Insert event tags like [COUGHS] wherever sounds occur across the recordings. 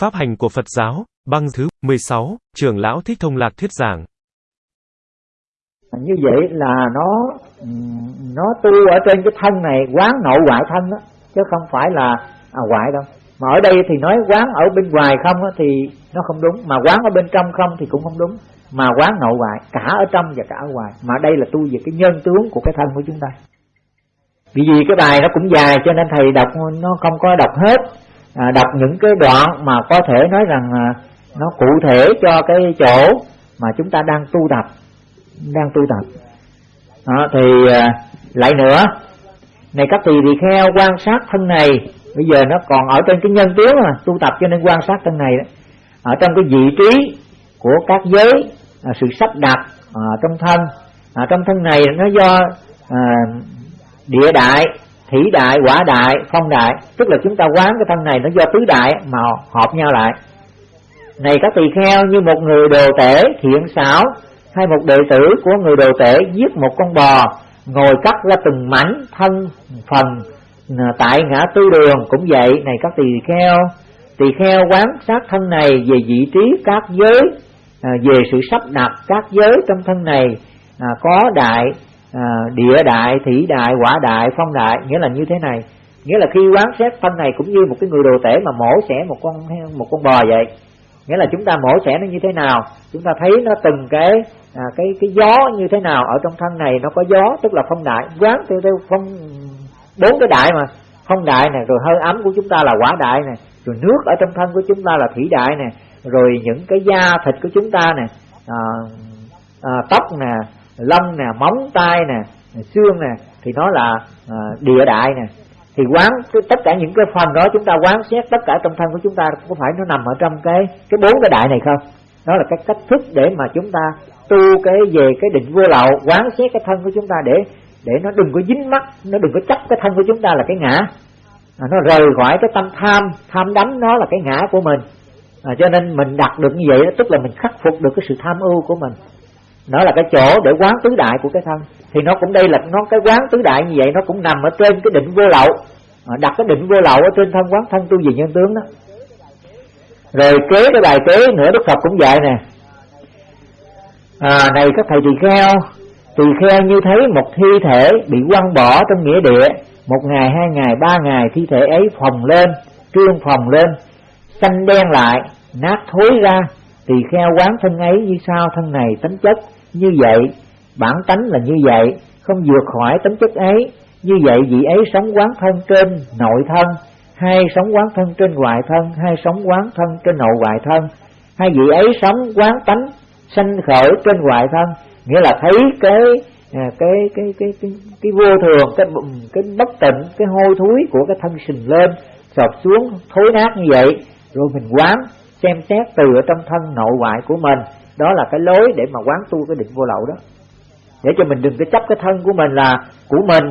Pháp hành của Phật giáo, băng thứ 16, trưởng lão Thích Thông Lạc thuyết giảng. Như vậy là nó nó tu ở trên cái thân này quán nội ngoại thân đó, chứ không phải là à, ngoại đâu. Mà ở đây thì nói quán ở bên ngoài không đó, thì nó không đúng, mà quán ở bên trong không thì cũng không đúng. Mà quán nội ngoại cả ở trong và cả ở ngoài. Mà đây là tu về cái nhân tướng của cái thân của chúng ta. Vì vì cái bài nó cũng dài cho nên thầy đọc nó không có đọc hết à, đọc những cái đoạn mà có thể nói rằng à, nó cụ thể cho cái chỗ mà chúng ta đang tu tập đang tu tập. Đó, thì à, lại nữa này các tỳ tỳ kheo quan sát thân này bây giờ nó còn ở trên cái nhân tướng mà tu tập cho nên quan sát thân này đó. Ở trong cái vị trí của các giới à, sự sắp đặt à, trong thân. À, trong thân này nó do à, địa đại thủy đại quả đại phong đại. Tức là chúng ta quán cái thân này nó do tứ đại mà hợp nhau lại. Này các tỳ kheo như một người đồ tể thiện xảo hay một đệ tử của người đồ tể giết một con bò ngồi cắt ra từng mảnh thân phần à, tại ngã tư đường. Cũng vậy này các tỳ kheo tỳ kheo quán sát thân này về vị trí các giới à, về sự sắp đặt các giới trong thân này à, có đại à, địa đại thủy đại quả đại phong đại nghĩa là như thế này. Nghĩa là khi quán xét thân này cũng như một cái người đồ tể mà mổ xẻ một con một con bò vậy. Nghĩa là chúng ta mổ xẻ nó như thế nào? Chúng ta thấy nó từng cái à, cái cái gió như thế nào ở trong thân này. Nó có gió tức là phong đại. Quán theo theo phong bốn cái đại mà. Phong đại này rồi hơi ấm của chúng ta là quả đại này rồi nước ở trong thân của chúng ta là thủy đại này rồi những cái da thịt của chúng ta này à, à, tóc nè lông nè móng tay nè xương nè thì nó là à, địa đại nè. Thì quán tất cả những cái phần đó chúng ta quán xét tất cả trong thân của chúng ta có phải nó nằm ở trong cái cái bốn cái đại này không? Đó là cái cách thức để mà chúng ta tu cái về cái định vô lậu quán xét cái thân của chúng ta để để nó đừng có dính mắt nó đừng có chấp cái thân của chúng ta là cái ngã. À, nó rời khỏi cái tâm tham tham đắm nó là cái ngã của mình. À, cho nên mình đặt được như vậy đó, tức là mình khắc phục được cái sự tham ưu của mình nó là cái chỗ để quán tứ đại của cái thân. Thì nó cũng đây là nó cái quán tứ đại như vậy nó cũng nằm ở trên cái định vô lậu. Ờ, đặt cái định vô lậu ở trên thân quán thân tu về nhân tướng đó. Rồi kế cái bài kế nữa đức phật cũng dạy nè. À, này các thầy tỳ kheo tỳ kheo như thấy một thi thể bị quăng bỏ trong nghĩa địa một ngày hai ngày ba ngày thi thể ấy phồng lên trương phồng lên xanh đen lại nát thối ra thì kheo quán thân ấy như sao thân này tính chất như vậy? Bản tánh là như vậy không vượt khỏi tính chất ấy. Như vậy vị ấy sống quán thân trên nội thân hay sống quán thân trên ngoại thân hay sống quán thân trên nội ngoại thân. Hay vị ấy sống quán tánh sanh khởi trên ngoại thân nghĩa là thấy cái cái cái cái cái cái, cái vô thường cái cái bất tịnh cái hôi thối của cái thân sình lên sọt xuống thối nát như vậy. Rồi mình quán xem xét từ ở trong thân nội ngoại của mình. Đó là cái lối để mà quán tu cái định vô lậu đó. Để cho mình đừng có chấp cái thân của mình là của mình.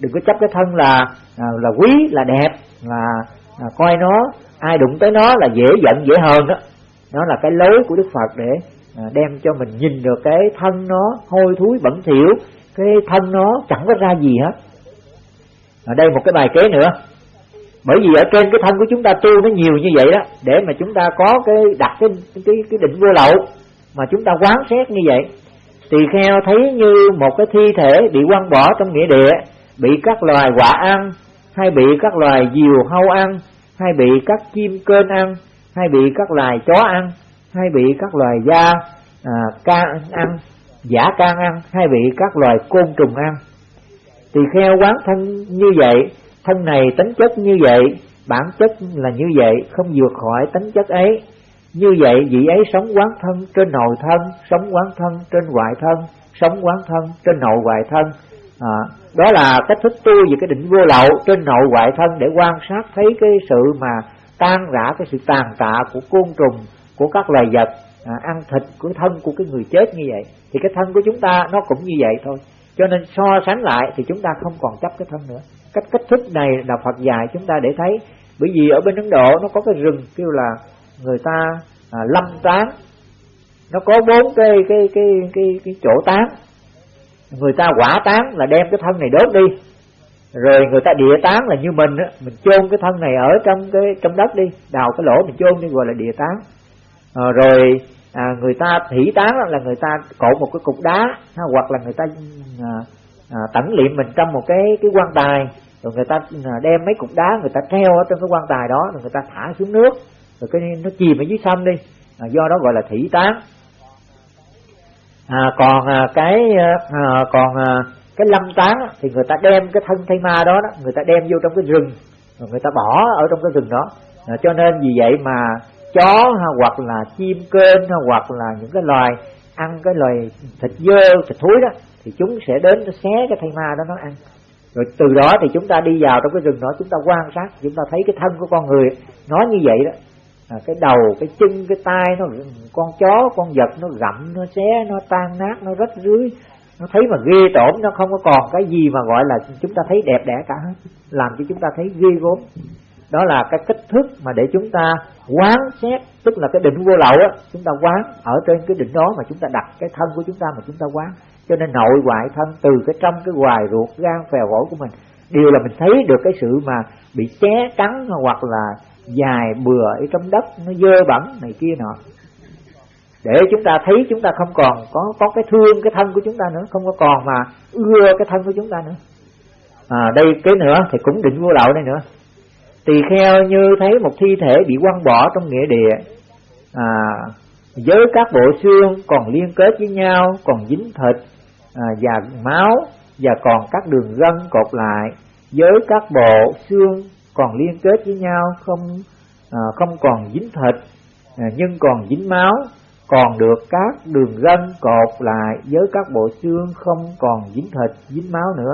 Đừng có chấp cái thân là à, là quý là đẹp là à, coi nó ai đụng tới nó là dễ giận dễ hờn đó. Đó là cái lối của đức phật để à, đem cho mình nhìn được cái thân nó hôi thối bẩn thỉu cái thân nó chẳng có ra gì hết. Ở đây một cái bài kế nữa bởi vì ở trên cái thân của chúng ta tu nó nhiều như vậy đó để mà chúng ta có cái đặt cái cái cái định vô lậu mà chúng ta quán xét như vậy tỳ kheo thấy như một cái thi thể bị quăng bỏ trong nghĩa địa bị các loài quả ăn hay bị các loài diều hâu ăn hay bị các chim cơn ăn hay bị các loài chó ăn hay bị các loài da à, can ăn giả can ăn hay bị các loài côn trùng ăn. Tỳ kheo quán thân như vậy thân này tính chất như vậy bản chất là như vậy không vượt khỏi tính chất ấy. Như vậy vị ấy sống quán thân trên nội thân sống quán thân trên ngoại thân sống quán thân trên nội ngoại thân. À, đó là cách thức tu về cái định vô lậu trên nội ngoại thân để quan sát thấy cái sự mà tan rã cái sự tàn tạ của côn trùng của các loài vật à, ăn thịt của thân của cái người chết như vậy. Thì cái thân của chúng ta nó cũng như vậy thôi. Cho nên so sánh lại thì chúng ta không còn chấp cái thân nữa cách cách thức này là Phật dạy chúng ta để thấy. Bởi vì ở bên Ấn Độ nó có cái rừng kêu là người ta à, lâm tán. Nó có bốn cái cái cái cái cái chỗ tán. Người ta quả tán là đem cái thân này đốt đi. Rồi người ta địa tán là như mình á mình chôn cái thân này ở trong cái trong đất đi đào cái lỗ mình chôn đi gọi là địa tán. À, rồi à, người ta thủy tán là người ta cột một cái cục đá hoặc là người ta à, à, tẩn liệm mình trong một cái cái quan tài rồi người ta à, đem mấy cục đá người ta treo ở trong cái quan tài đó rồi người ta thả xuống nước. Rồi cái nó chìm ở dưới sông đi. À, do đó gọi là thủy tán. À, còn à, cái à, à còn à, cái lâm tán thì người ta đem cái thân thây ma đó, đó người ta đem vô trong cái rừng. Rồi người ta bỏ ở trong cái rừng đó. À, cho nên vì vậy mà chó ha, hoặc là chim kên ha, hoặc là những cái loài ăn cái loài thịt dơ thịt thúi đó thì chúng sẽ đến nó xé cái thây ma đó nó ăn rồi từ đó thì chúng ta đi vào trong cái rừng đó chúng ta quan sát chúng ta thấy cái thân của con người nói như vậy đó. À, cái đầu cái chân cái tai nó con chó con vật nó gặm nó xé nó tan nát nó rách rưới. Nó thấy mà ghê tởm nó không có còn cái gì mà gọi là chúng ta thấy đẹp đẽ cả hết làm cho chúng ta thấy ghê gớm đó là cái kích thước mà để chúng ta quán xét tức là cái định vô lậu á chúng ta quán ở trên cái định đó mà chúng ta đặt cái thân của chúng ta mà chúng ta quán. Cho nên nội ngoại thân từ cái trong cái hoài ruột gan phèo phổi của mình đều là mình thấy được cái sự mà bị ché cắn hoặc là dài bừa ở trong đất nó dơ bẩn này kia nọ. Để chúng ta thấy chúng ta không còn có có cái thương cái thân của chúng ta nữa không có còn mà ưa cái thân của chúng ta nữa. À, đây cái nữa thì cũng định vô lậu đây nữa tỳ kheo như thấy một thi thể bị quăng bỏ trong nghĩa địa. À, với các bộ xương còn liên kết với nhau còn dính thịt à, và máu và còn các đường gân cột lại. Với các bộ xương còn liên kết với nhau không à, không còn dính thịt à, nhưng còn dính máu. Còn được các đường gân cột lại với các bộ xương không còn dính thịt dính máu nữa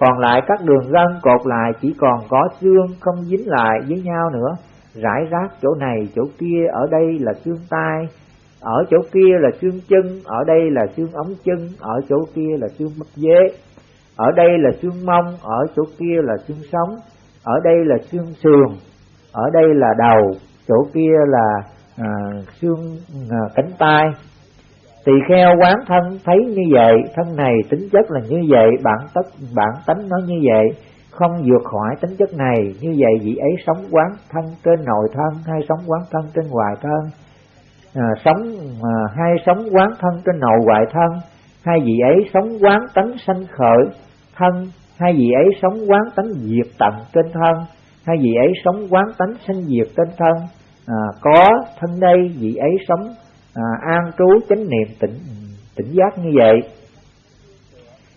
còn lại các đường gân cột lại chỉ còn có xương không dính lại với nhau nữa. Rải rác chỗ này chỗ kia ở đây là xương tai. Ở chỗ kia là xương chân ở đây là xương ống chân ở chỗ kia là xương bắp dế. Ở đây là xương mông ở chỗ kia là xương sống. Ở đây là xương sườn ở đây là đầu chỗ kia là à, xương à, cánh tay tỳ kheo quán thân thấy như vậy thân này tính chất là như vậy bản tất bản tánh nó như vậy không vượt khỏi tính chất này như vậy vị ấy sống quán thân trên nội thân hay sống quán thân trên ngoài thân. À, sống à, hay sống quán thân trên nội ngoại thân hai vị ấy sống quán tánh sanh khởi thân hai vị ấy sống quán tánh diệt tận trên thân hai vị ấy sống quán tánh sanh diệt trên thân. À, có thân đây vị ấy sống à, an trú chánh niệm tỉnh tỉnh giác như vậy.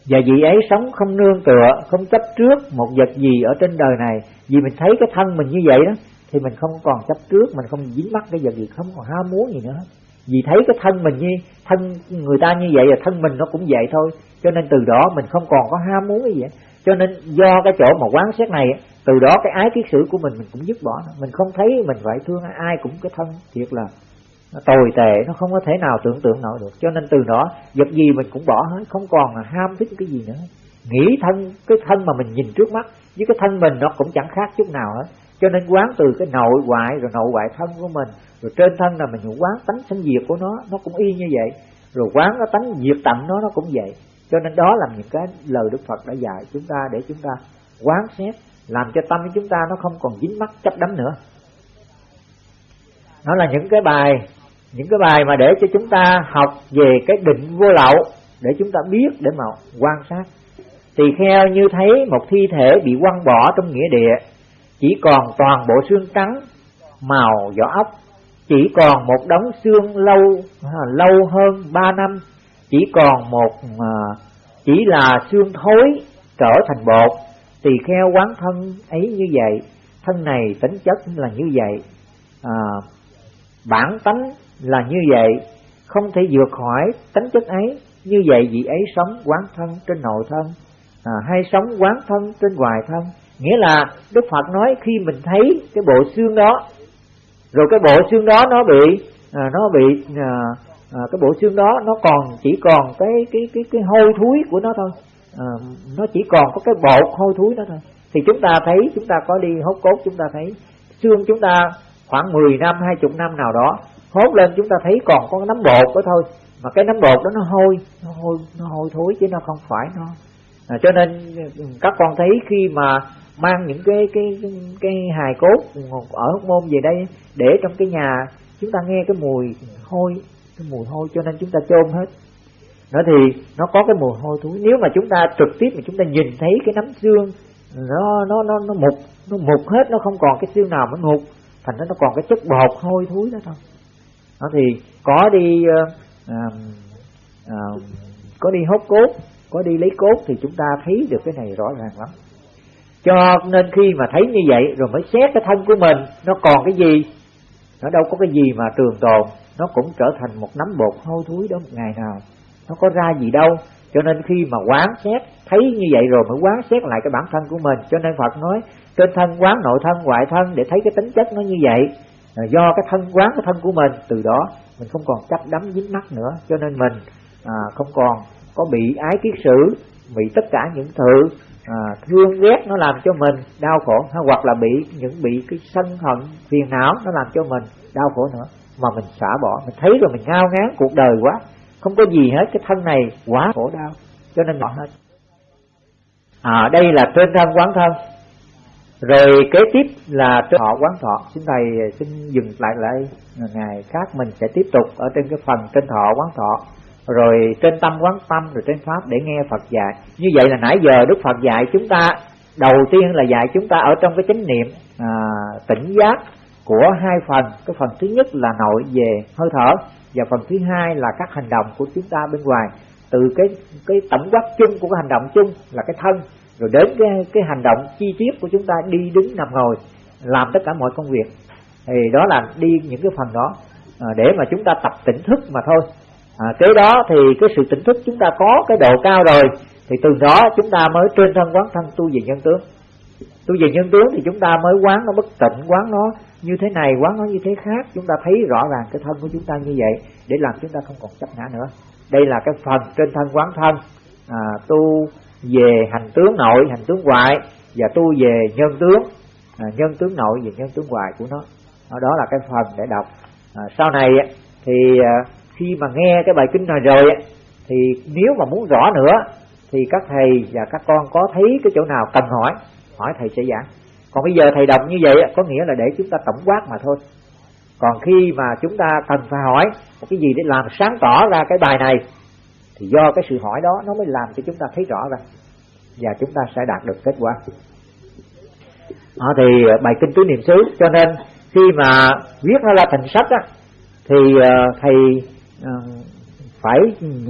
Và vị ấy sống không nương tựa không chấp trước một vật gì ở trên đời này. Vì mình thấy cái thân mình như vậy đó thì mình không còn chấp trước mình không dính mắc cái vật gì không còn ham muốn gì nữa. Vì thấy cái thân mình như thân người ta như vậy và thân mình nó cũng vậy thôi. Cho nên từ đó mình không còn có ham muốn cái gì cho nên do cái chỗ mà quán xét này từ đó cái ái kiết sử của mình mình cũng dứt bỏ. Mình không thấy mình phải thương ai cũng cái thân thiệt là nó tồi tệ, nó không có thể nào tưởng tượng nổi được. Cho nên từ đó, vật gì mình cũng bỏ hết, không còn là ham thích cái gì nữa. Nghĩ thân, cái thân mà mình nhìn trước mắt, với cái thân mình nó cũng chẳng khác chút nào hết. Cho nên quán từ cái nội ngoại, rồi nội ngoại thân của mình, rồi trên thân là mình quán tánh sinh diệt của nó nó cũng y như vậy. Rồi quán nó tánh diệt tận nó nó cũng vậy. Cho nên đó là những cái lời Đức Phật đã dạy chúng ta để chúng ta quán xét, làm cho tâm của chúng ta nó không còn dính mắc chấp đắm nữa. Nó là những cái bài những cái bài mà để cho chúng ta học về cái định vô lậu để chúng ta biết để mà quan sát. Tỳ kheo như thấy một thi thể bị quăng bỏ trong nghĩa địa chỉ còn toàn bộ xương trắng màu vỏ ốc chỉ còn một đống xương lâu à, lâu hơn ba năm chỉ còn một à, chỉ là xương thối trở thành bột. Tỳ kheo quán thân ấy như vậy thân này tính chất là như vậy. À, bản tánh là như vậy không thể vượt khỏi tính chất ấy. Như vậy vị ấy sống quán thân trên nội thân à, hay sống quán thân trên ngoài thân. Nghĩa là đức phật nói khi mình thấy cái bộ xương đó rồi cái bộ xương đó nó bị à, nó bị à, à, cái bộ xương đó nó còn chỉ còn cái cái cái cái hôi thúi của nó thôi. À, nó chỉ còn có cái bột hôi thúi đó thôi. Thì chúng ta thấy chúng ta có đi hốt cốt chúng ta thấy xương chúng ta khoảng 10 năm hai chục năm nào đó hốt lên chúng ta thấy còn có nấm bột đó thôi. Mà cái nấm bột đó nó hôi nó hôi nó hôi thối chứ nó không phải nó. À, cho nên ừ, các con thấy khi mà mang những cái cái cái, cái hài cốt ở hóc môn về đây để trong cái nhà chúng ta nghe cái mùi hôi cái mùi hôi cho nên chúng ta chôn hết. Nó thì nó có cái mùi hôi thối. Nếu mà chúng ta trực tiếp mà chúng ta nhìn thấy cái nấm xương nó nó nó nó mục nó mục hết nó không còn cái xương nào mà mục. Thành ra nó còn cái chất bột hôi thối đó thôi đó thì có đi uh, uh, có đi hốt cốt có đi lấy cốt thì chúng ta thấy được cái này rõ ràng lắm. Cho nên khi mà thấy như vậy rồi mới xét cái thân của mình nó còn cái gì? Nó đâu có cái gì mà trường tồn nó cũng trở thành một nắm bột hôi thối đó một ngày nào. Nó có ra gì đâu. Cho nên khi mà quán xét thấy như vậy rồi mới quán xét lại cái bản thân của mình. Cho nên Phật nói trên thân quán nội thân ngoại thân để thấy cái tính chất nó như vậy. À, do cái thân quán cái thân của mình từ đó mình không còn chấp đắm dính mắt nữa. Cho nên mình à, không còn có bị ái kiết sử bị tất cả những sự à, thương ghét nó làm cho mình đau khổ hay hoặc là bị những bị cái sân hận phiền não nó làm cho mình đau khổ nữa. Mà mình xả bỏ mình thấy rồi mình ngao ngán cuộc đời quá không có gì hết cái thân này quá khổ đau. Cho nên bỏ hết. À đây là trên thân quán thân rồi kế tiếp là trên thọ quán thọ. Xin thầy xin dừng lại lại ngày khác mình sẽ tiếp tục ở trên cái phần trên thọ quán thọ. Rồi trên tâm quán tâm rồi trên pháp để nghe Phật dạy. Như vậy là nãy giờ Đức Phật dạy chúng ta đầu tiên là dạy chúng ta ở trong cái chánh niệm à, tỉnh giác của hai phần. Cái phần thứ nhất là nội về hơi thở và phần thứ hai là các hành động của chúng ta bên ngoài. Từ cái cái tổng quát chung của cái hành động chung là cái thân rồi đến cái cái hành động chi tiết của chúng ta đi đứng nằm ngồi làm tất cả mọi công việc. Thì đó là đi những cái phần đó à, để mà chúng ta tập tỉnh thức mà thôi. À, kế đó thì cái sự tỉnh thức chúng ta có cái độ cao rồi thì từ đó chúng ta mới trên thân quán thân tu về nhân tướng. Tu về nhân tướng thì chúng ta mới quán nó bất tịnh quán nó như thế này quán nó như thế khác. Chúng ta thấy rõ ràng cái thân của chúng ta như vậy để làm chúng ta không còn chấp ngã nữa. Đây là cái phần trên thân quán thân à, tu về hành tướng nội hành tướng ngoại và tu về nhân tướng. À, nhân tướng nội và nhân tướng ngoại của nó. Đó là cái phần để đọc. À, sau này thì à, khi mà nghe cái bài kinh này rồi thì nếu mà muốn rõ nữa thì các thầy và các con có thấy cái chỗ nào cần hỏi hỏi thầy sẽ giảng. Còn bây giờ thầy đọc như vậy có nghĩa là để chúng ta tổng quát mà thôi. Còn khi mà chúng ta cần phải hỏi một cái gì để làm sáng tỏ ra cái bài này thì do cái sự hỏi đó nó mới làm cho chúng ta thấy rõ ra. Và chúng ta sẽ đạt được kết quả. À, thì ờ, bài kinh tứ niệm xứ. Cho nên khi mà viết nó ra thành sách á thì uh, thầy uh, phải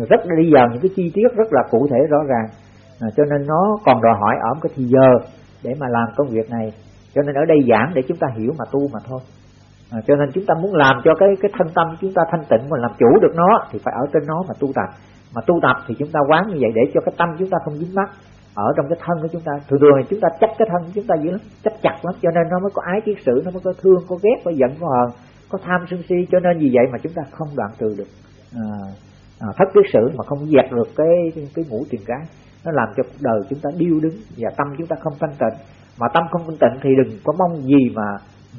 rất đi vào những cái chi tiết rất là cụ thể rõ ràng. À, cho nên nó còn đòi hỏi ở một cái thì giờ để mà làm công việc này. Cho nên ở đây giảng để chúng ta hiểu mà tu mà thôi. À, cho nên chúng ta muốn làm cho cái cái thân tâm chúng ta thanh tịnh mà làm chủ được nó thì phải ở trên nó mà tu tập mà tu tập thì chúng ta quán như vậy để cho cái tâm chúng ta không dính mắc. Ở trong cái thân của chúng ta thường thường thì chúng ta chấp cái thân của chúng ta dữ lắm chấp chặt lắm cho nên nó mới có ái kiết sử nó mới có thương có ghét có giận có hờn có tham sân si cho nên vì vậy mà chúng ta không đoạn trừ được. À, à, thất kiết sử mà không dẹp được cái cái ngũ tiền cái nó làm cho cuộc đời chúng ta điêu đứng và tâm chúng ta không thanh tịnh. Mà tâm không thanh tịnh thì đừng có mong gì mà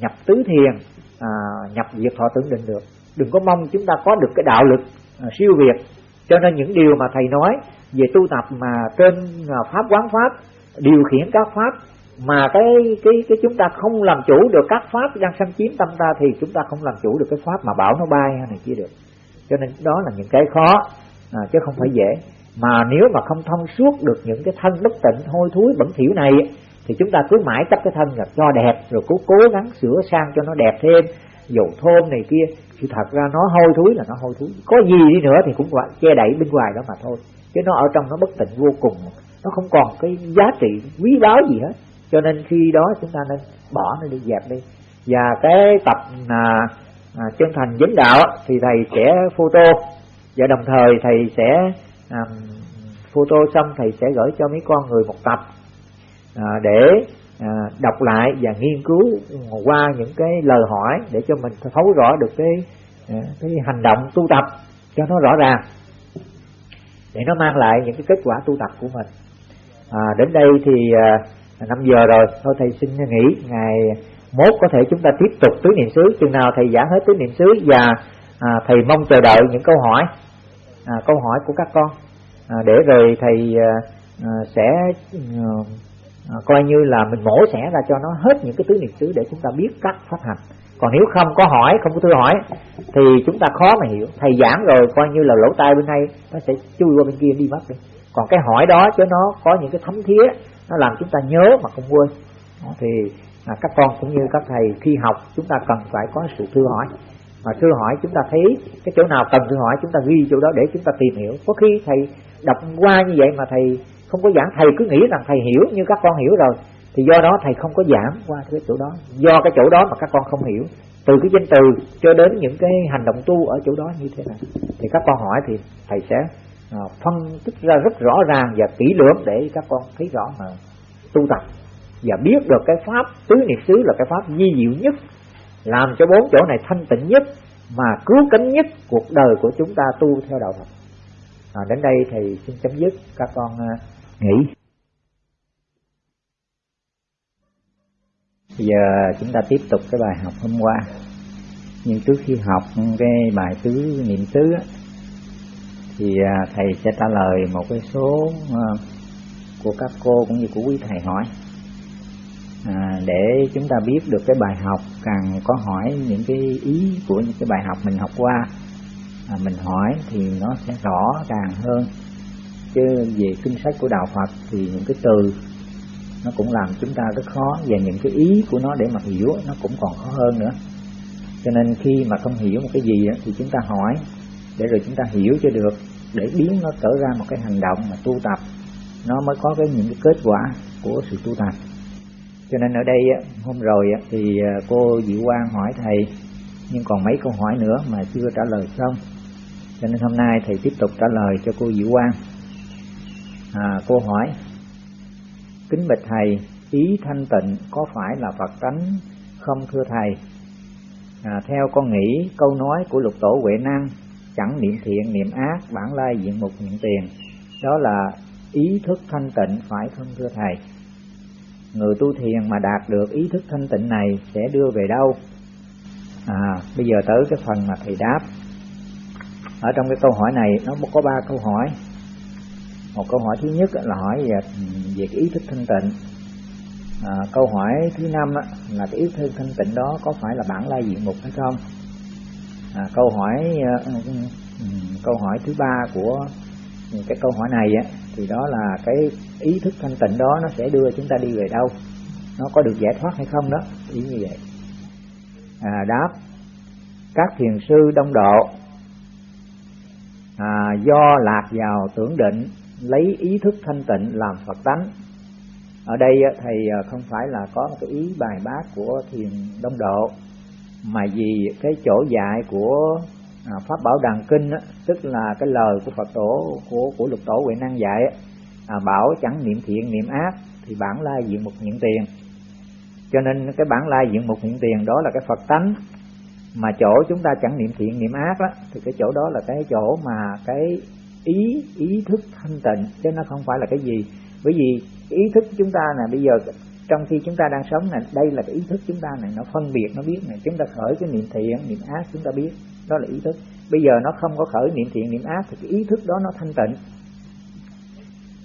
nhập tứ thiền à, nhập diệt thọ tưởng định được. Đừng có mong chúng ta có được cái đạo lực à, siêu việt cho nên những điều mà thầy nói về tu tập mà trên à, pháp quán pháp điều khiển các pháp mà cái cái cái chúng ta không làm chủ được các pháp đang xâm chiếm tâm ta thì chúng ta không làm chủ được cái pháp mà bảo nó bay hay này kia được. Cho nên đó là những cái khó à, chứ không phải dễ. Mà nếu mà không thông suốt được những cái thân bất tịnh hôi thối bẩn thỉu này thì chúng ta cứ mãi chấp cái thân là cho đẹp rồi cố cố gắng sửa sang cho nó đẹp thêm dầu thơm này kia thì thật ra nó hôi thối là nó hôi thối. Có gì đi nữa thì cũng gọi che đậy bên ngoài đó mà thôi. Chứ nó ở trong nó bất tịnh vô cùng. Nó không còn cái giá trị quý báu gì hết. Cho nên khi đó chúng ta nên bỏ nó đi dẹp đi. Và cái tập à, à, chân thành dính đạo thì thầy sẽ photo. Và đồng thời thầy sẽ à, photo xong thầy sẽ gửi cho mấy con người một tập à, để à, đọc lại và nghiên cứu qua những cái lời hỏi để cho mình thấu rõ được cái à, cái hành động tu tập cho nó rõ ràng. Để nó mang lại những cái kết quả tu tập của mình. À, đến đây thì à, 5 giờ rồi. Thôi thầy xin nghỉ. Ngày mốt có thể chúng ta tiếp tục tứ niệm xứ. Chừng nào thầy giảng hết tứ niệm xứ và à, thầy mong chờ đợi những câu hỏi à, câu hỏi của các con. À, để rồi thầy à, à sẽ à, À, coi như là mình mổ xẻ ra cho nó hết những cái tứ niệm xứ để chúng ta biết cách phát hành. Còn nếu không có hỏi không có thư hỏi thì chúng ta khó mà hiểu. Thầy giảng rồi coi như là lỗ tai bên này nó sẽ chui qua bên kia đi mất đi. Còn cái hỏi đó chứ nó có những cái thấm thía nó làm chúng ta nhớ mà không quên. Đó, thì à, các con cũng như các thầy khi học chúng ta cần phải có sự thư hỏi. Mà thư hỏi chúng ta thấy cái chỗ nào cần thư hỏi chúng ta ghi chỗ đó để chúng ta tìm hiểu. Có khi thầy đọc qua như vậy mà thầy không có giảng thầy cứ nghĩ rằng thầy hiểu như các con hiểu rồi. Thì do đó thầy không có giảng qua cái chỗ đó. Do cái chỗ đó mà các con không hiểu. Từ cái danh từ cho đến những cái hành động tu ở chỗ đó như thế nào thì các con hỏi thì thầy sẽ à, phân tích ra rất rõ ràng và kỹ lưỡng để các con thấy rõ mà tu tập. Và biết được cái pháp tứ niệm xứ là cái pháp di diệu nhất làm cho bốn chỗ này thanh tịnh nhất mà cứu cánh nhất cuộc đời của chúng ta tu theo đạo Phật. À, đến đây thì xin chấm dứt. Các con uh, nghỉ. Bây giờ chúng ta tiếp tục cái bài học hôm qua. Nhưng trước khi học cái bài tứ niệm tứ thì à, thầy sẽ trả lời một cái số à, của các cô cũng như của quý thầy hỏi à, để chúng ta biết được cái bài học càng có hỏi những cái ý của những cái bài học mình học qua à, mình hỏi thì nó sẽ rõ ràng hơn chứ về kinh sách của đạo Phật thì những cái từ nó cũng làm chúng ta rất khó. Và những cái ý của nó để mà hiểu nó cũng còn khó hơn nữa. Cho nên khi mà không hiểu một cái gì thì chúng ta hỏi để rồi chúng ta hiểu cho được, để biến nó trở ra một cái hành động mà tu tập. Nó mới có cái những cái kết quả của sự tu tập. Cho nên ở đây hôm rồi thì à, cô Diệu Quang hỏi thầy, nhưng còn mấy câu hỏi nữa mà chưa trả lời xong. Cho nên hôm nay thầy tiếp tục trả lời cho cô Diệu Quang à, cô hỏi kính bạch thầy ý thanh tịnh có phải là Phật tánh không thưa thầy? À, theo con nghĩ câu nói của lục tổ Huệ Năng chẳng niệm thiện niệm ác bản lai diện mục niệm tiền. Đó là ý thức thanh tịnh phải không thưa thầy? Người tu thiền mà đạt được ý thức thanh tịnh này sẽ đưa về đâu? À bây giờ tới cái phần mà thầy đáp. Ở trong cái câu hỏi này nó có ba câu hỏi một câu hỏi thứ nhất là hỏi về, về cái ý thức thanh tịnh. À, câu hỏi thứ năm là cái ý thức thanh tịnh đó có phải là bản lai diện mục hay không? À, câu hỏi à, ừ, câu hỏi thứ ba của cái câu hỏi này á thì đó là cái ý thức thanh tịnh đó nó sẽ đưa chúng ta đi về đâu? Nó có được giải thoát hay không đó? Ý như vậy. À, đáp các thiền sư đông độ à, do lạc vào tưởng định lấy ý thức thanh tịnh làm phật tánh. Ở đây thầy à, không phải là có một cái ý bài bác của thiền đông độ, mà vì cái chỗ dạy của à, pháp bảo đàn kinh tức là cái lời của phật tổ, của của lục tổ huệ năng dạy à, bảo chẳng niệm thiện niệm ác thì bản lai diện mục hiện tiền. Cho nên cái bản lai diện mục hiện tiền đó là cái phật tánh, mà chỗ chúng ta chẳng niệm thiện niệm ác đó thì cái chỗ đó là cái chỗ mà cái ý ý thức thanh tịnh, chứ nó không phải là cái gì. Bởi vì ý thức chúng ta là bây giờ trong khi chúng ta đang sống này đây là cái ý thức chúng ta này nó phân biệt, nó biết này chúng ta khởi cái niệm thiện, niệm ác chúng ta biết, đó là ý thức. Bây giờ nó không có khởi niệm thiện, niệm ác thì cái ý thức đó nó thanh tịnh.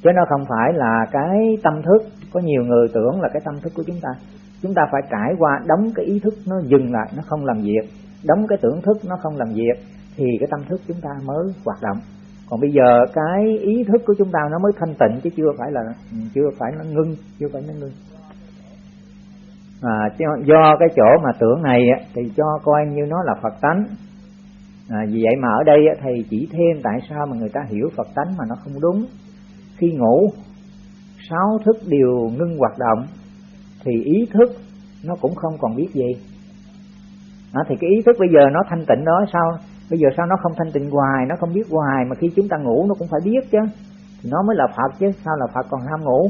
Chứ nó không phải là cái tâm thức. Có nhiều người tưởng là cái tâm thức của chúng ta. Chúng ta phải trải qua đóng cái ý thức nó dừng lại, nó không làm việc. Đóng cái tưởng thức nó không làm việc, thì cái tâm thức chúng ta mới hoạt động còn bây giờ cái ý thức của chúng ta nó mới thanh tịnh chứ chưa phải là ừ, chưa phải nó ngưng chưa phải nó ngưng. À, do cái chỗ mà tưởng này thì cho coi như nó là phật tánh. À, vì vậy mà ở đây thầy chỉ thêm tại sao mà người ta hiểu phật tánh mà nó không đúng. Khi ngủ sáu thức đều ngưng hoạt động thì ý thức nó cũng không còn biết gì. À, thì cái ý thức bây giờ nó thanh tịnh đó sao? Bây giờ sao nó không thanh tịnh hoài nó không biết hoài mà khi chúng ta ngủ nó cũng phải biết chứ. Thì nó mới là phật chứ sao là phật còn ham ngủ?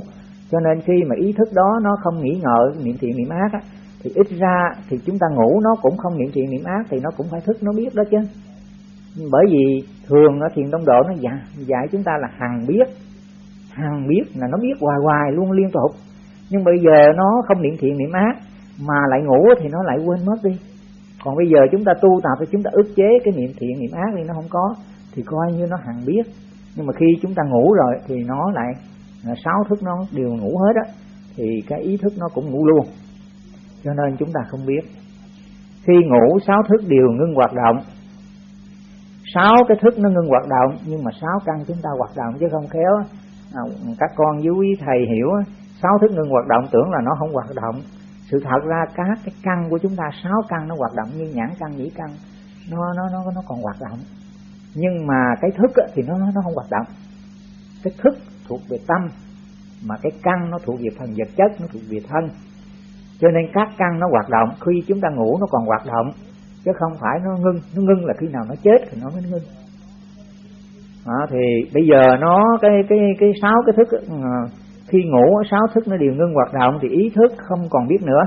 Cho nên khi mà ý thức đó nó không nghĩ ngợi niệm thiện niệm ác á, thì ít ra thì chúng ta ngủ nó cũng không niệm thiện niệm ác thì nó cũng phải thức nó biết đó chứ. Bởi vì thường ở thiền đông độ nó dạy, dạy chúng ta là hằng biết hằng biết là nó biết hoài hoài luôn liên tục. Nhưng bây giờ nó không niệm thiện niệm ác mà lại ngủ thì nó lại quên mất đi còn bây giờ chúng ta tu tập thì chúng ta ức chế cái niệm thiện niệm ác đi nó không có thì coi như nó hằng biết nhưng mà khi chúng ta ngủ rồi thì nó lại à, sáu thức nó đều ngủ hết á thì cái ý thức nó cũng ngủ luôn. Cho nên chúng ta không biết. Khi ngủ sáu thức đều ngưng hoạt động. Sáu cái thức nó ngưng hoạt động nhưng mà sáu căn chúng ta hoạt động chứ không khéo à, các con với quý thầy hiểu sáu thức ngưng hoạt động tưởng là nó không hoạt động sự thật ra các cái căn của chúng ta sáu căn nó hoạt động như nhãn căn nhĩ căn. Nó nó nó nó còn hoạt động. Nhưng mà cái thức thì nó nó không hoạt động. Cái thức thuộc về tâm mà cái căn nó thuộc về phần vật chất nó thuộc về thân. Cho nên các căn nó hoạt động khi chúng ta ngủ nó còn hoạt động. Chứ không phải nó ngưng nó ngưng là khi nào nó chết thì nó mới ngưng. Đó, thì bây giờ nó cái cái cái sáu cái thức ờ, khi ngủ, sáu thức nó đều ngưng hoạt động thì ý thức không còn biết nữa.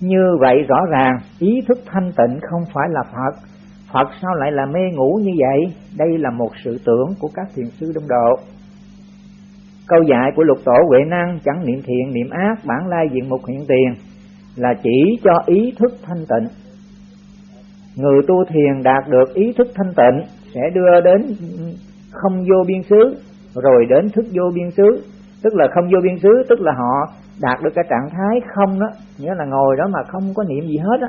Như vậy rõ ràng, ý thức thanh tịnh không phải là phật. Phật sao lại là mê ngủ như vậy? Đây là một sự tưởng của các thiền sư đông độ. Câu dạy của lục tổ huệ năng chẳng niệm thiện, niệm ác, bản lai diện mục hiện tiền, là chỉ cho ý thức thanh tịnh. Người tu thiền đạt được ý thức thanh tịnh sẽ đưa đến không vô biên xứ, rồi đến thức vô biên xứ tức là không vô biên xứ tức là họ đạt được cái trạng thái không đó. Nghĩa là ngồi đó mà không có niệm gì hết á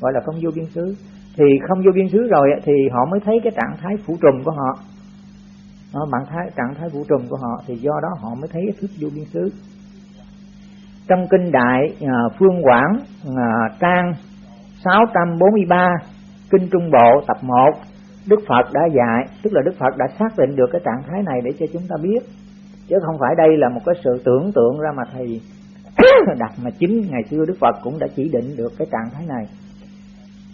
gọi là không vô biên xứ. Thì không vô biên xứ rồi thì họ mới thấy cái trạng thái phủ trùm của họ. Đó, bạn thái trạng thái vũ trùm của họ thì do đó họ mới thấy cái thức vô biên xứ. Trong kinh đại à, phương quảng à, trang 643 kinh trung bộ tập 1 Đức Phật đã dạy tức là Đức Phật đã xác định được cái trạng thái này để cho chúng ta biết chứ không phải đây là một cái sự tưởng tượng ra mà thầy [COUGHS] đặt mà chính ngày xưa Đức Phật cũng đã chỉ định được cái trạng thái này.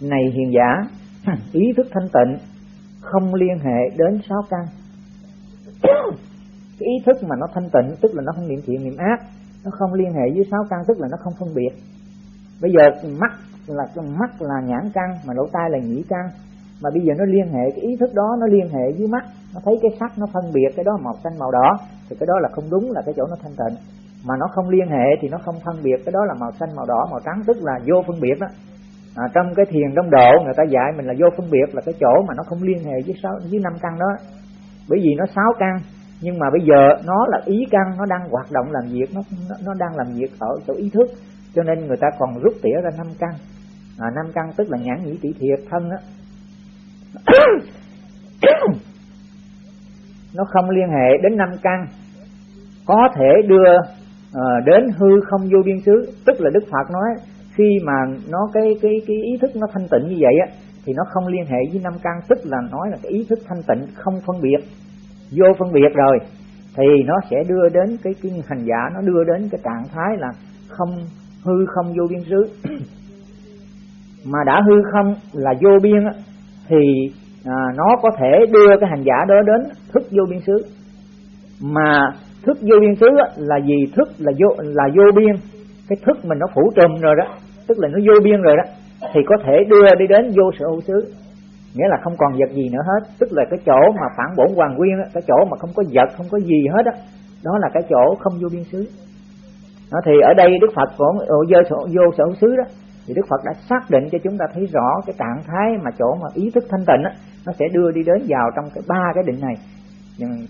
Này hiền giả, [COUGHS] ý thức thanh tịnh không liên hệ đến sáu căn. [COUGHS] Cái ý thức mà nó thanh tịnh, tức là nó không niệm thiện, niệm ác, nó không liên hệ với sáu căn, tức là nó không phân biệt. Bây giờ mắt là mắt là nhãn căn, mà lỗ tai là nhĩ căn. Mà bây giờ nó liên hệ, cái ý thức đó nó liên hệ với mắt. Nó thấy cái sắc nó phân biệt, cái đó màu xanh, màu đỏ thì cái đó là không đúng là cái chỗ nó thanh tịnh. Mà nó không liên hệ thì nó không phân biệt. Cái đó là màu xanh màu đỏ màu trắng tức là vô phân biệt đó. À, trong cái thiền đông độ người ta dạy mình là vô phân biệt là cái chỗ mà nó không liên hệ với sáu với năm căn đó. Bởi vì nó sáu căn nhưng mà bây giờ nó là ý căn nó đang hoạt động làm việc nó nó, nó đang làm việc ở chỗ ý thức. Cho nên người ta còn rút tỉa ra năm căn. À, năm căn tức là nhãn nhĩ tỷ thiệt thân á. [COUGHS] [COUGHS] nó không liên hệ đến năm căn. Có thể đưa uh, đến hư không vô biên xứ. Tức là đức phật nói khi mà nó cái cái cái ý thức nó thanh tịnh như vậy á thì nó không liên hệ với năm căn. Tức là nói là cái ý thức thanh tịnh không phân biệt. Vô phân biệt rồi thì nó sẽ đưa đến cái cái hành giả nó đưa đến cái trạng thái là không hư không vô biên xứ. [CLEARS THROAT] Mà đã hư không là vô biên thì à, nó có thể đưa cái hành giả đó đến thức vô biên xứ. Mà thức vô biên xứ là gì? Thức là vô là vô biên. Cái thức mình nó phủ trùm rồi đó tức là nó vô biên rồi đó thì có thể đưa đi đến vô sở hữu xứ. Nghĩa là không còn vật gì nữa hết. Tức là cái chỗ mà phản bổn hoàng nguyên cái chỗ mà không có vật không có gì hết đó đó là cái chỗ không vô biên xứ. Đó, thì ở đây đức phật của vô sở vô sở hữu xứ đó thì đức phật đã xác định cho chúng ta thấy rõ cái trạng thái mà chỗ mà ý thức thanh tịnh nó sẽ đưa đi đến vào trong cái ba cái định này.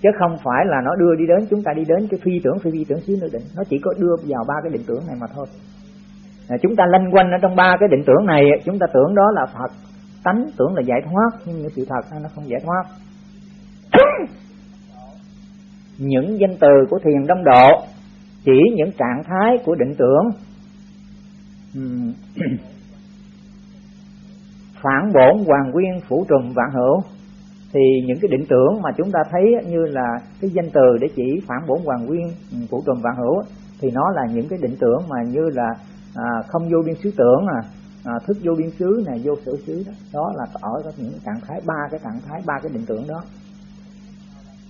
Chứ không phải là nó đưa đi đến chúng ta đi đến cái phi tưởng phi phi tưởng xứ nữa định. Nó chỉ có đưa vào ba cái định tưởng này mà thôi. À, chúng ta lanh quanh ở trong ba cái định tưởng này chúng ta tưởng đó là phật. Tánh tưởng là giải thoát nhưng sự thật nó không giải thoát. Những danh từ của thiền đông độ chỉ những trạng thái của định tưởng. [CLEARS THROAT] phản bổn hoàng nguyên phủ trùm vạn hữu. Thì những cái định tưởng mà chúng ta thấy như là cái danh từ để chỉ phản bổn hoàng nguyên phủ trùm vạn hữu thì nó là những cái định tưởng mà như là à, không vô biên xứ tưởng à, à, thức vô biên xứ này vô sở xứ đó. Đó là ở các những trạng thái ba cái trạng thái ba cái định tưởng đó.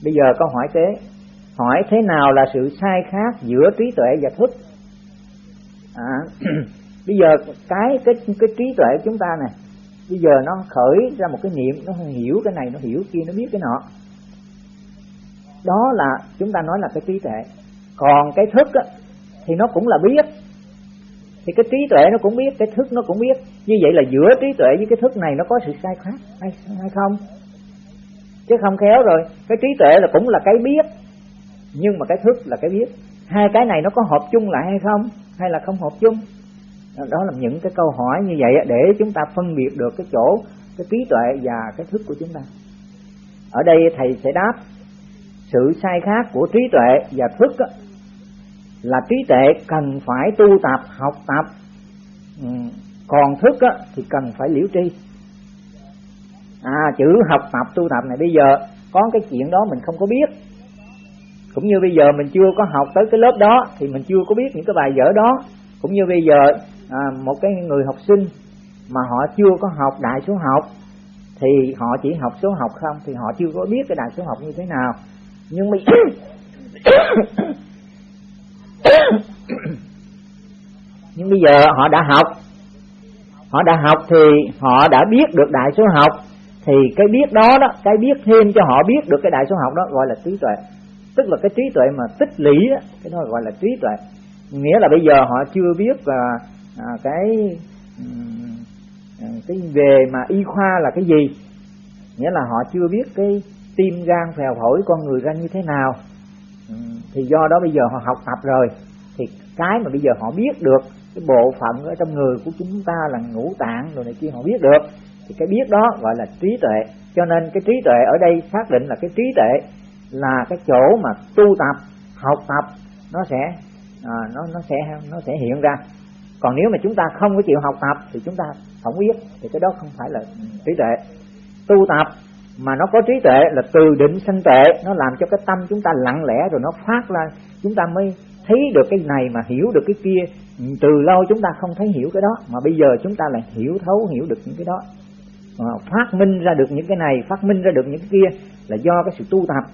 Bây giờ câu hỏi kế hỏi thế nào là sự sai khác giữa trí tuệ và thức? À, [CLEARS THROAT] bây giờ cái cái cái trí tuệ của chúng ta này bây giờ nó khởi ra một cái niệm nó hiểu cái này nó hiểu kia nó biết cái nọ. Đó là chúng ta nói là cái trí tuệ. Còn cái thức á, thì nó cũng là biết. Thì cái trí tuệ nó cũng biết cái thức nó cũng biết. Như vậy là giữa trí tuệ với cái thức này nó có sự sai khác hay, hay không? Chứ không khéo rồi. Cái trí tuệ là cũng là cái biết nhưng mà cái thức là cái biết. Hai cái này nó có hợp chung lại hay không? Hay là không hợp chung? Đó là những cái câu hỏi như vậy để chúng ta phân biệt được cái chỗ, cái trí tuệ và cái thức của chúng ta. Ở đây thầy sẽ đáp, sự sai khác của trí tuệ và thức là trí tuệ cần phải tu tập, học tập. Ừ, còn thức thì cần phải liễu tri. À chữ học tập, tu tập này bây giờ có cái chuyện đó mình không có biết. Cũng như bây giờ mình chưa có học tới cái lớp đó, thì mình chưa có biết những cái bài vở đó. Cũng như bây giờ à, một cái người học sinh mà họ chưa có học đại số học thì họ chỉ học số học không thì họ chưa có biết cái đại số học như thế nào. Nhưng mà [COUGHS] nhưng bây giờ họ đã học họ đã học thì họ đã biết được đại số học thì cái biết đó đó cái biết thêm cho họ biết được cái đại số học đó gọi là trí tuệ. Tức là cái trí tuệ mà tích lũy đó, cái đó gọi là trí tuệ. Nghĩa là bây giờ họ chưa biết là à, cái cái về mà y khoa là cái gì? Nghĩa là họ chưa biết cái tim gan phèo phổi con người ra như thế nào. Thì do đó bây giờ họ học tập rồi. Thì cái mà bây giờ họ biết được cái bộ phận ở trong người của chúng ta là ngũ tạng rồi này kia họ biết được. Thì cái biết đó gọi là trí tuệ. Cho nên cái trí tuệ ở đây xác định là cái trí tuệ là cái chỗ mà tu tập học tập nó sẽ à, nó nó sẽ nó sẽ hiện ra còn nếu mà chúng ta không có chịu học tập thì chúng ta không biết thì cái đó không phải là trí tuệ. Tu tập mà nó có trí tuệ là từ định sanh tuệ nó làm cho cái tâm chúng ta lặng lẽ rồi nó phát ra. Chúng ta mới thấy được cái này mà hiểu được cái kia. Từ lâu chúng ta không thấy hiểu cái đó mà bây giờ chúng ta lại hiểu thấu hiểu được những cái đó. Phát minh ra được những cái này phát minh ra được những cái kia là do cái sự tu tập.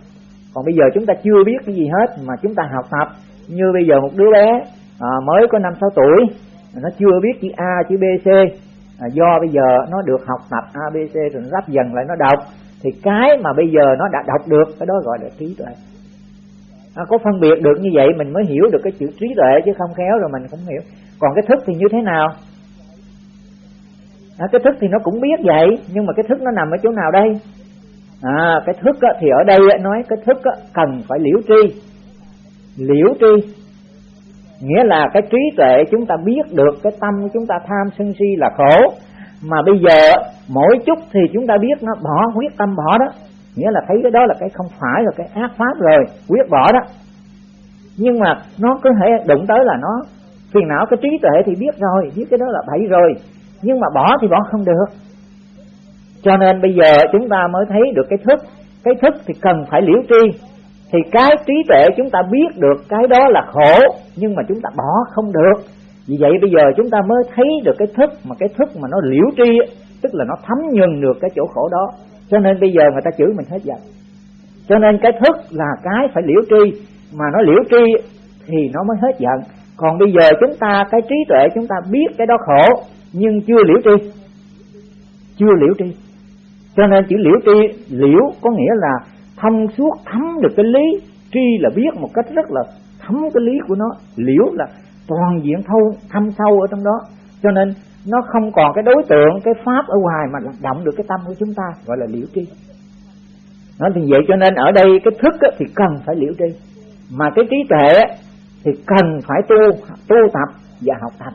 Còn bây giờ chúng ta chưa biết cái gì hết mà chúng ta học tập. Như bây giờ một đứa bé à, mới có năm sáu tuổi nó chưa biết chữ a chữ b c. À, do bây giờ nó được học tập a b c rồi nó ráp dần lại nó đọc. Thì cái mà bây giờ nó đã đọc được cái đó gọi là trí tuệ. À, có phân biệt được như vậy mình mới hiểu được cái chữ trí tuệ chứ không khéo rồi mình không hiểu. Còn cái thức thì như thế nào? À, cái thức thì nó cũng biết vậy nhưng mà cái thức nó nằm ở chỗ nào đây? À, cái thức á, thì ở đây á, nói cái thức á, cần phải liễu tri. Liễu tri nghĩa là cái trí tuệ chúng ta biết được, cái tâm của chúng ta tham sân si là khổ. Mà bây giờ, mỗi chút thì chúng ta biết nó bỏ, quyết tâm bỏ đó. Nghĩa là thấy cái đó là cái không phải là cái ác pháp rồi, quyết bỏ đó. Nhưng mà nó có thể đụng tới là nó, phiền não, cái trí tuệ thì biết rồi, biết cái đó là bậy rồi. Nhưng mà bỏ thì bỏ không được. Cho nên bây giờ chúng ta mới thấy được cái thức. Cái thức thì cần phải liễu tri thì cái trí tuệ chúng ta biết được cái đó là khổ, nhưng mà chúng ta bỏ không được. Vì vậy bây giờ chúng ta mới thấy được cái thức mà cái thức mà nó liễu tri tức là nó thấm nhuần được cái chỗ khổ đó. Cho nên bây giờ người ta chửi mình hết giận. Cho nên cái thức là cái phải liễu tri, mà nó liễu tri thì nó mới hết giận. Còn bây giờ chúng ta, cái trí tuệ chúng ta biết cái đó khổ, nhưng chưa liễu tri. Chưa liễu tri. Cho nên chữ liễu tri, liễu có nghĩa là thông suốt thấm được cái lý. Tri là biết một cách rất là thấm cái lý của nó. Liễu là toàn diện thâu thâm sâu ở trong đó. Cho nên nó không còn cái đối tượng cái pháp ở ngoài mà động được cái tâm của chúng ta gọi là liễu tri. Nó thì vậy cho nên ở đây cái thức thì cần phải liễu tri. Mà cái trí tuệ thì cần phải tu tu tập và học tập.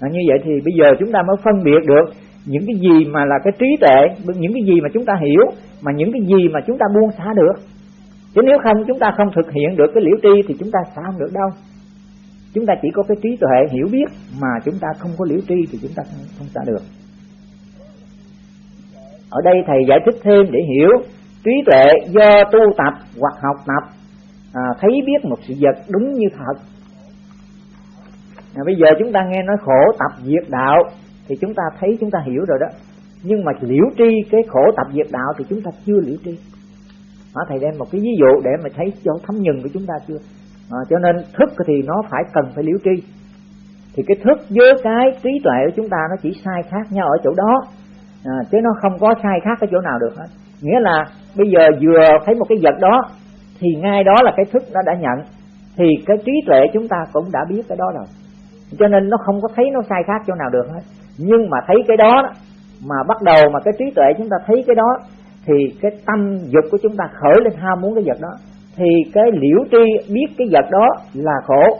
À, như vậy thì bây giờ chúng ta mới phân biệt được những cái gì mà là cái trí tuệ những cái gì mà chúng ta hiểu mà những cái gì mà chúng ta buông xả được chứ nếu không chúng ta không thực hiện được cái liễu tri thì chúng ta xả không được đâu. Chúng ta chỉ có cái trí tuệ hiểu biết mà chúng ta không có liễu tri thì chúng ta không, không xả được. Ở đây thầy giải thích thêm để hiểu trí tuệ do tu tập hoặc học tập à, thấy biết một sự vật đúng như thật. À, bây giờ chúng ta nghe nói khổ tập diệt đạo thì chúng ta thấy chúng ta hiểu rồi đó nhưng mà liễu tri cái khổ tập diệt đạo thì chúng ta chưa liễu tri. Hả thầy đem một cái ví dụ để mà thấy cho thấm nhừng của chúng ta chưa? À, cho nên thức thì nó phải cần phải liễu tri. Thì cái thức với cái trí tuệ của chúng ta nó chỉ sai khác nhau ở chỗ đó. À, chứ nó không có sai khác ở chỗ nào được hết. Nghĩa là bây giờ vừa thấy một cái vật đó thì ngay đó là cái thức nó đã nhận. Thì cái trí tuệ chúng ta cũng đã biết cái đó rồi. Cho nên nó không có thấy nó sai khác chỗ nào được hết. Nhưng mà thấy cái đó mà bắt đầu mà cái trí tuệ chúng ta thấy cái đó, thì cái tâm dục của chúng ta khởi lên ham muốn cái vật đó. Thì cái liễu tri biết cái vật đó là khổ.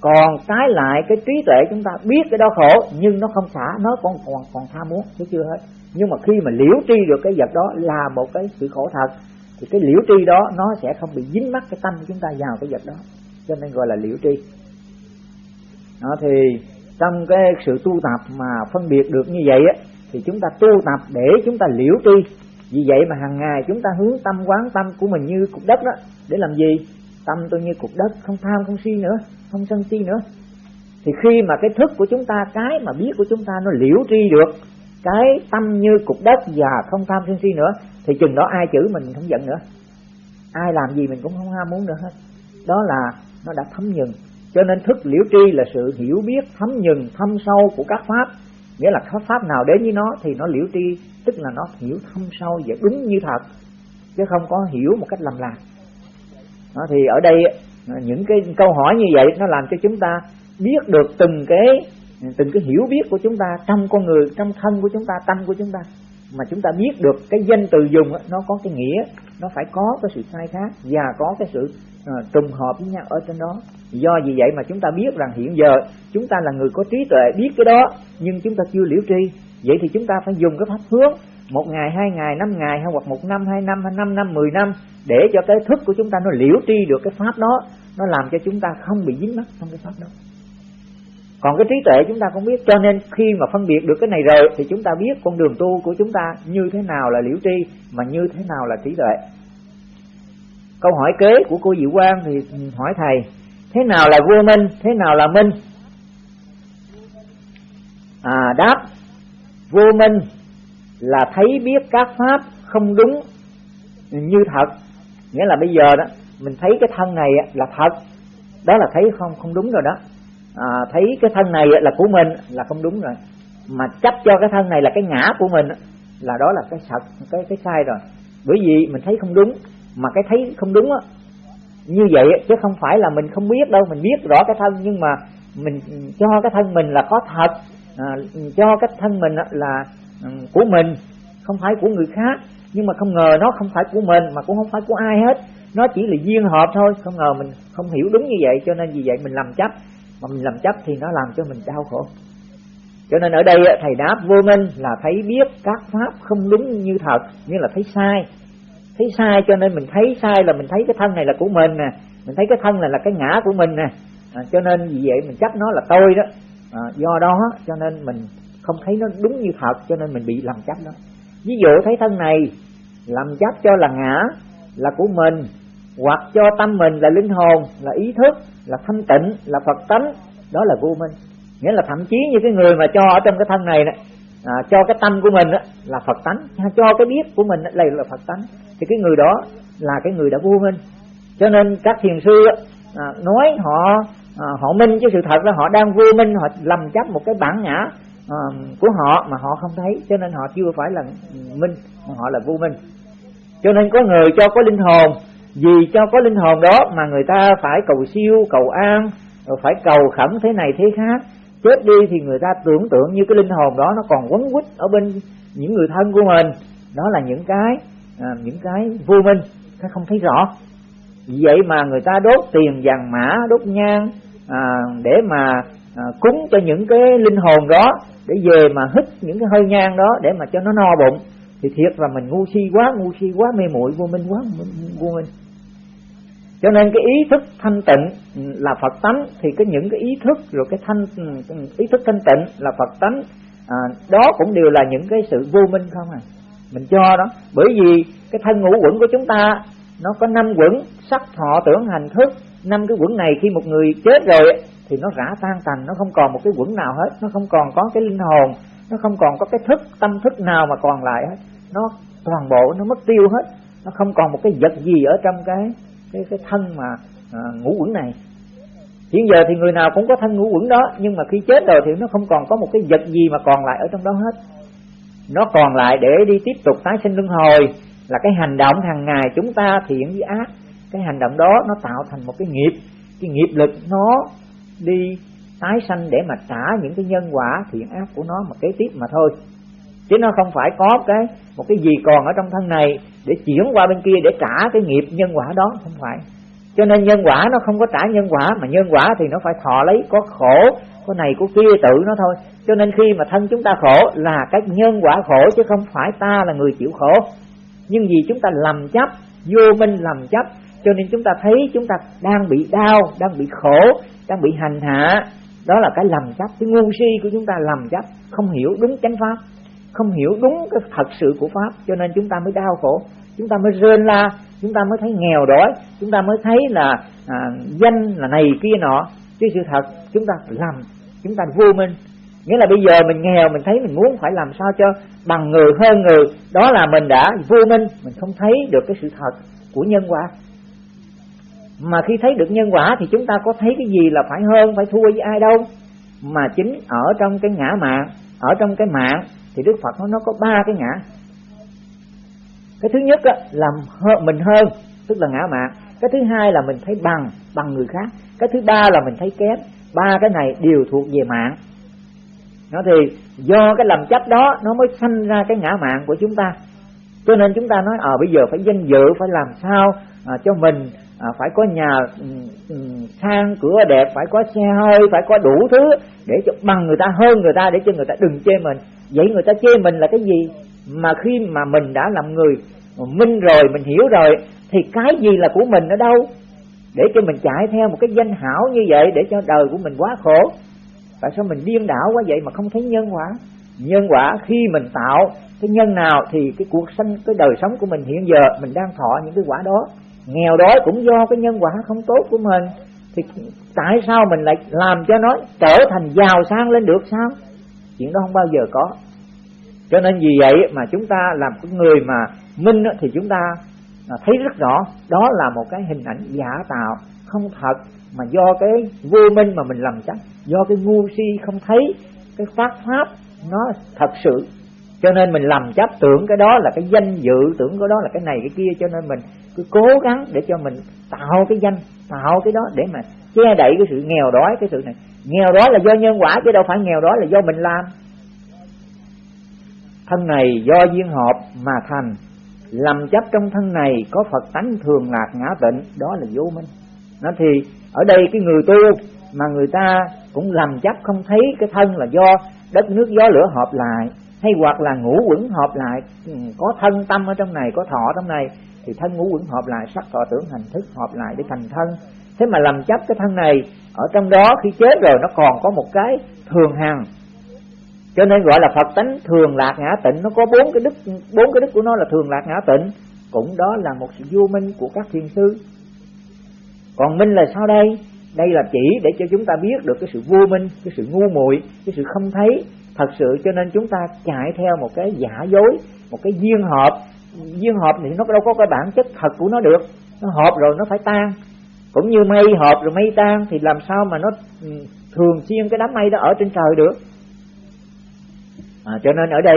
Còn trái lại, cái trí tuệ chúng ta biết cái đó khổ, nhưng nó không xả, nó còn còn còn tham muốn chứ chưa hết. Nhưng mà khi mà liễu tri được cái vật đó là một cái sự khổ thật, thì cái liễu tri đó, nó sẽ không bị dính mắc cái tâm của chúng ta vào cái vật đó. Cho nên gọi là liễu tri. Đó, thì trong cái sự tu tập mà phân biệt được như vậy á thì chúng ta tu tập để chúng ta liễu tri. Vì vậy mà hàng ngày chúng ta hướng tâm, quán tâm của mình như cục đất đó. Để làm gì? Tâm tôi như cục đất, không tham, không si nữa, không sân si nữa. Thì khi mà cái thức của chúng ta, cái mà biết của chúng ta nó liễu tri được, cái tâm như cục đất và không tham, sân si nữa, thì chừng đó ai chữ mình không giận nữa. Ai làm gì mình cũng không ham muốn nữa hết. Đó là nó đã thấm nhừng cho nên thức liễu tri là sự hiểu biết thấm nhừng thâm sâu của các pháp nghĩa là pháp pháp nào đến với nó thì nó liễu tri tức là nó hiểu thâm sâu và đúng như thật chứ không có hiểu một cách lầm lạc. Đó, thì ở đây những cái câu hỏi như vậy nó làm cho chúng ta biết được từng cái từng cái hiểu biết của chúng ta trong con người trong thân của chúng ta tâm của chúng ta mà chúng ta biết được cái danh từ dùng nó có cái nghĩa nó phải có cái sự sai khác và có cái sự uh, trùng hợp với nhau ở trên đó. Do vì vậy mà chúng ta biết rằng hiện giờ chúng ta là người có trí tuệ biết cái đó nhưng chúng ta chưa liễu tri. Vậy thì chúng ta phải dùng cái pháp hướng một ngày hai ngày năm ngày hay hoặc một năm hai năm hay năm năm mười năm để cho cái thức của chúng ta nó liễu tri được cái pháp đó. Nó làm cho chúng ta không bị dính mắc trong cái pháp đó còn cái trí tuệ chúng ta không biết, cho nên khi mà phân biệt được cái này rồi, thì chúng ta biết con đường tu của chúng ta như thế nào là liễu tri, mà như thế nào là trí tuệ. Câu hỏi kế của cô Diệu Quang thì hỏi thầy, thế nào là vô minh, thế nào là minh? À đáp, vô minh là thấy biết các pháp không đúng như thật. Nghĩa là bây giờ đó, mình thấy cái thân này là thật. Đó là thấy không không đúng rồi đó à, thấy cái thân này là của mình là không đúng rồi. Mà chấp cho cái thân này là cái ngã của mình là đó là cái thật cái cái sai rồi. Bởi vì mình thấy không đúng mà cái thấy không đúng á như vậy chứ không phải là mình không biết đâu mình biết rõ cái thân nhưng mà mình cho cái thân mình là có thật à, cho cái thân mình là ừ, của mình không phải của người khác. Nhưng mà không ngờ nó không phải của mình mà cũng không phải của ai hết. Nó chỉ là duyên hợp thôi không ngờ mình không hiểu đúng như vậy cho nên vì vậy mình làm chấp mà mình làm chấp thì nó làm cho mình đau khổ. Cho nên ở đây thầy đáp vô minh là thấy biết các pháp không đúng như thật nghĩa là thấy sai. Thấy sai cho nên mình thấy sai là mình thấy cái thân này là của mình nè. Mình thấy cái thân này là cái ngã của mình nè. À, cho nên vì vậy mình chấp nó là tôi đó. À, do đó cho nên mình không thấy nó đúng như thật cho nên mình bị làm chấp đó. Ví dụ thấy thân này làm chấp cho là ngã là của mình hoặc cho tâm mình là linh hồn là ý thức là thanh tịnh là phật tánh đó là vô minh. Nghĩa là thậm chí như cái người mà cho ở trong cái thân này này à, cho cái tâm của mình đó, là phật tánh. Cho cái biết của mình đây là phật tánh. Thì cái người đó là cái người đã vô minh. Cho nên các thiền sư à, nói họ à, họ minh chứ sự thật là họ đang vô minh họ lầm chấp một cái bản ngã à, của họ mà họ không thấy. Cho nên họ chưa phải là minh mà họ là vô minh. Cho nên có người cho có linh hồn vì cho có linh hồn đó mà người ta phải cầu siêu cầu an rồi phải cầu khẩn thế này thế khác. Chết đi thì người ta tưởng tượng như cái linh hồn đó nó còn quấn quýt ở bên những người thân của mình. Đó là những cái à, những cái vô minh cái không thấy rõ. Vậy mà người ta đốt tiền vàng mã đốt nhang à, để mà à, cúng cho những cái linh hồn đó để về mà hít những cái hơi nhang đó để mà cho nó no bụng. Thì thiệt là mình ngu si quá ngu si quá mê muội vô minh quá vô minh cho nên cái ý thức thanh tịnh là Phật tánh thì cái những cái ý thức rồi cái thanh ý thức thanh tịnh là Phật tánh. À, đó cũng đều là những cái sự vô minh không à? Mình cho đó. Bởi vì cái thân ngũ quẩn của chúng ta nó có năm quẩn sắc thọ tưởng hành thức. Năm cái quẩn này khi một người chết rồi thì nó rã tan tành nó không còn một cái quẩn nào hết. Nó không còn có cái linh hồn nó không còn có cái thức tâm thức nào mà còn lại hết. Nó toàn bộ nó mất tiêu hết. Nó không còn một cái vật gì ở trong cái cái cái thân mà à, ngũ quẩn này. Hiện giờ thì người nào cũng có thân ngũ quẩn đó nhưng mà khi chết rồi thì nó không còn có một cái vật gì mà còn lại ở trong đó hết. Nó còn lại để đi tiếp tục tái sinh luân hồi là cái hành động hàng ngày chúng ta thiện với ác. Cái hành động đó nó tạo thành một cái nghiệp. Cái nghiệp lực nó đi tái sanh để mà trả những cái nhân quả thiện ác của nó mà kế tiếp mà thôi. Chứ nó không phải có cái một cái gì còn ở trong thân này để chuyển qua bên kia để trả cái nghiệp nhân quả đó, không phải. Cho nên nhân quả nó không có trả nhân quả, mà nhân quả thì nó phải thọ lấy, có khổ, có này, có kia tự nó thôi. Cho nên khi mà thân chúng ta khổ là cái nhân quả khổ, chứ không phải ta là người chịu khổ. Nhưng vì chúng ta lầm chấp, vô minh lầm chấp, cho nên chúng ta thấy chúng ta đang bị đau, đang bị khổ, đang bị hành hạ. Đó là cái lầm chấp, cái ngu si của chúng ta lầm chấp, không hiểu đúng chánh pháp không hiểu đúng cái thật sự của pháp cho nên chúng ta mới đau khổ. Chúng ta mới rên la chúng ta mới thấy nghèo đói chúng ta mới thấy là à, danh là này kia nọ. Chứ sự thật chúng ta làm chúng ta vô minh. Nghĩa là bây giờ mình nghèo mình thấy mình muốn phải làm sao cho bằng người hơn người đó là mình đã vô minh mình không thấy được cái sự thật của nhân quả. Mà khi thấy được nhân quả thì chúng ta có thấy cái gì là phải hơn phải thua với ai đâu. Mà chính ở trong cái ngã mạng ở trong cái mạng thì đức phật nói nó có ba cái ngã. Cái thứ nhất là mình hơn tức là ngã mạng. Cái thứ hai là mình thấy bằng bằng người khác. Cái thứ ba là mình thấy kém. Ba cái này đều thuộc về mạng. Nó thì do cái lầm chấp đó nó mới sanh ra cái ngã mạng của chúng ta. Cho nên chúng ta nói ở ờ, à, bây giờ phải danh dự phải làm sao à, cho mình à, phải có nhà ừ, ừ, sang cửa đẹp phải có xe hơi phải có đủ thứ để cho bằng người ta hơn người ta để cho người ta đừng chê mình. Vậy người ta chê mình là cái gì? Mà khi mà mình đã làm người minh rồi mình hiểu rồi thì cái gì là của mình ở đâu? Để cho mình chạy theo một cái danh hảo như vậy để cho đời của mình quá khổ. Tại sao mình điên đảo quá vậy mà không thấy nhân quả? Nhân quả khi mình tạo cái nhân nào thì cái cuộc sinh cái đời sống của mình hiện giờ mình đang thọ những cái quả đó nghèo đói cũng do cái nhân quả không tốt của mình. Thì tại sao mình lại làm cho nó trở thành giàu sang lên được sao? Chuyện đó không bao giờ có. Cho nên vì vậy mà chúng ta làm cái người mà minh thì chúng ta à, thấy rất rõ đó là một cái hình ảnh giả tạo, không thật mà do cái vô minh mà mình làm chắc, do cái ngu si không thấy, cái phát pháp nó thật sự cho nên mình làm chấp tưởng cái đó là cái danh dự, tưởng cái đó là cái này cái kia. Cho nên mình cứ cố gắng để cho mình tạo cái danh, tạo cái đó để mà che đậy cái sự nghèo đói, cái sự này. Nghèo đói là do nhân quả chứ đâu phải nghèo đói là do mình làm. Thân này do duyên hợp mà thành. Làm chấp trong thân này có phật tánh thường lạc ngã tịnh, đó là vô minh. Nó thì ở đây cái người tu mà người ta cũng làm chấp không thấy cái thân là do đất nước gió lửa hợp lại hay hoặc là ngũ quẩn hợp lại ừ, có thân tâm ở trong này, có thọ trong này, thì thân ngũ quẩn hợp lại, sắc thọ tưởng hành thức hợp lại để thành thân. Thế mà làm chấp cái thân này, ở trong đó khi chết rồi nó còn có một cái thường hằng. Cho nên gọi là phật tánh thường lạc ngã tịnh, nó có bốn cái đức, bốn cái đức của nó là thường lạc ngã tịnh. Cũng đó là một sự vô minh của các thiền sư còn minh là sao đây? Đây là chỉ để cho chúng ta biết được cái sự vô minh, cái sự ngu muội, cái sự không thấy thật sự cho nên chúng ta chạy theo một cái giả dối một cái duyên hợp. Duyên hợp thì nó đâu có cái bản chất thật của nó được. Nó hợp rồi nó phải tan. Cũng như mây hợp rồi mây tan thì làm sao mà nó ừ, thường xuyên cái đám mây đó ở trên trời được? À, cho nên ở đây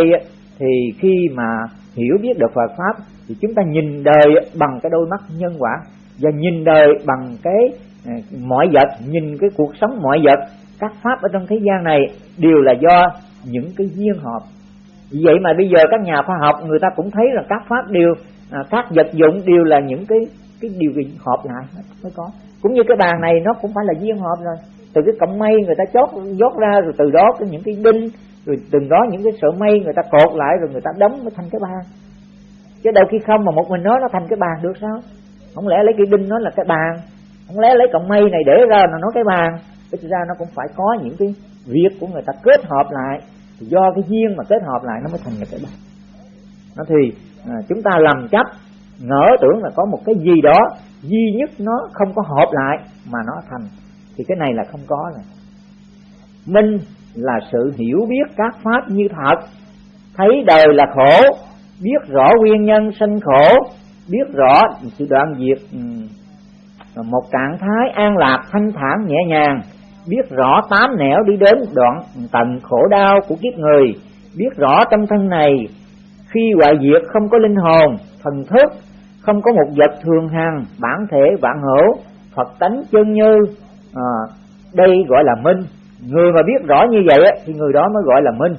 thì khi mà hiểu biết được Phật pháp thì chúng ta nhìn đời bằng cái đôi mắt nhân quả và nhìn đời bằng cái ừ, mọi vật nhìn cái cuộc sống mọi vật. Các pháp ở trong thế gian này đều là do những cái duyên hợp. Vậy mà bây giờ các nhà khoa học người ta cũng thấy là các pháp đều à, các vật dụng đều là những cái cái điều kiện hợp lại mới có. Cũng như cái bàn này nó cũng phải là duyên hợp rồi. Từ cái cọng mây người ta chốt dốt ra rồi từ đó có những cái đinh rồi từng đó những cái sợi mây người ta cột lại rồi người ta đóng mới thành cái bàn. Chứ đâu khi không mà một mình nó nó thành cái bàn được sao? Không lẽ lấy cái đinh nó là cái bàn? Không lẽ lấy cọng mây này để ra là nó cái bàn? Thực ra nó cũng phải có những cái việc của người ta kết hợp lại thì do cái duyên mà kết hợp lại nó mới thành một cái bàn nó thì à, chúng ta lầm chấp ngỡ tưởng là có một cái gì đó duy nhất nó không có hợp lại mà nó thành thì cái này là không có này. minh là sự hiểu biết các pháp như thật thấy đời là khổ biết rõ nguyên nhân sinh khổ biết rõ sự đoạn diệt một trạng thái an lạc thanh thản nhẹ nhàng biết rõ tám nẻo đi đến đoạn tận khổ đau của kiếp người biết rõ trong thân này. Khi hoại diệt không có linh hồn thần thức không có một vật thường hằng bản thể vạn hữu phật tánh chân như à, đây gọi là minh. Người mà biết rõ như vậy thì người đó mới gọi là minh.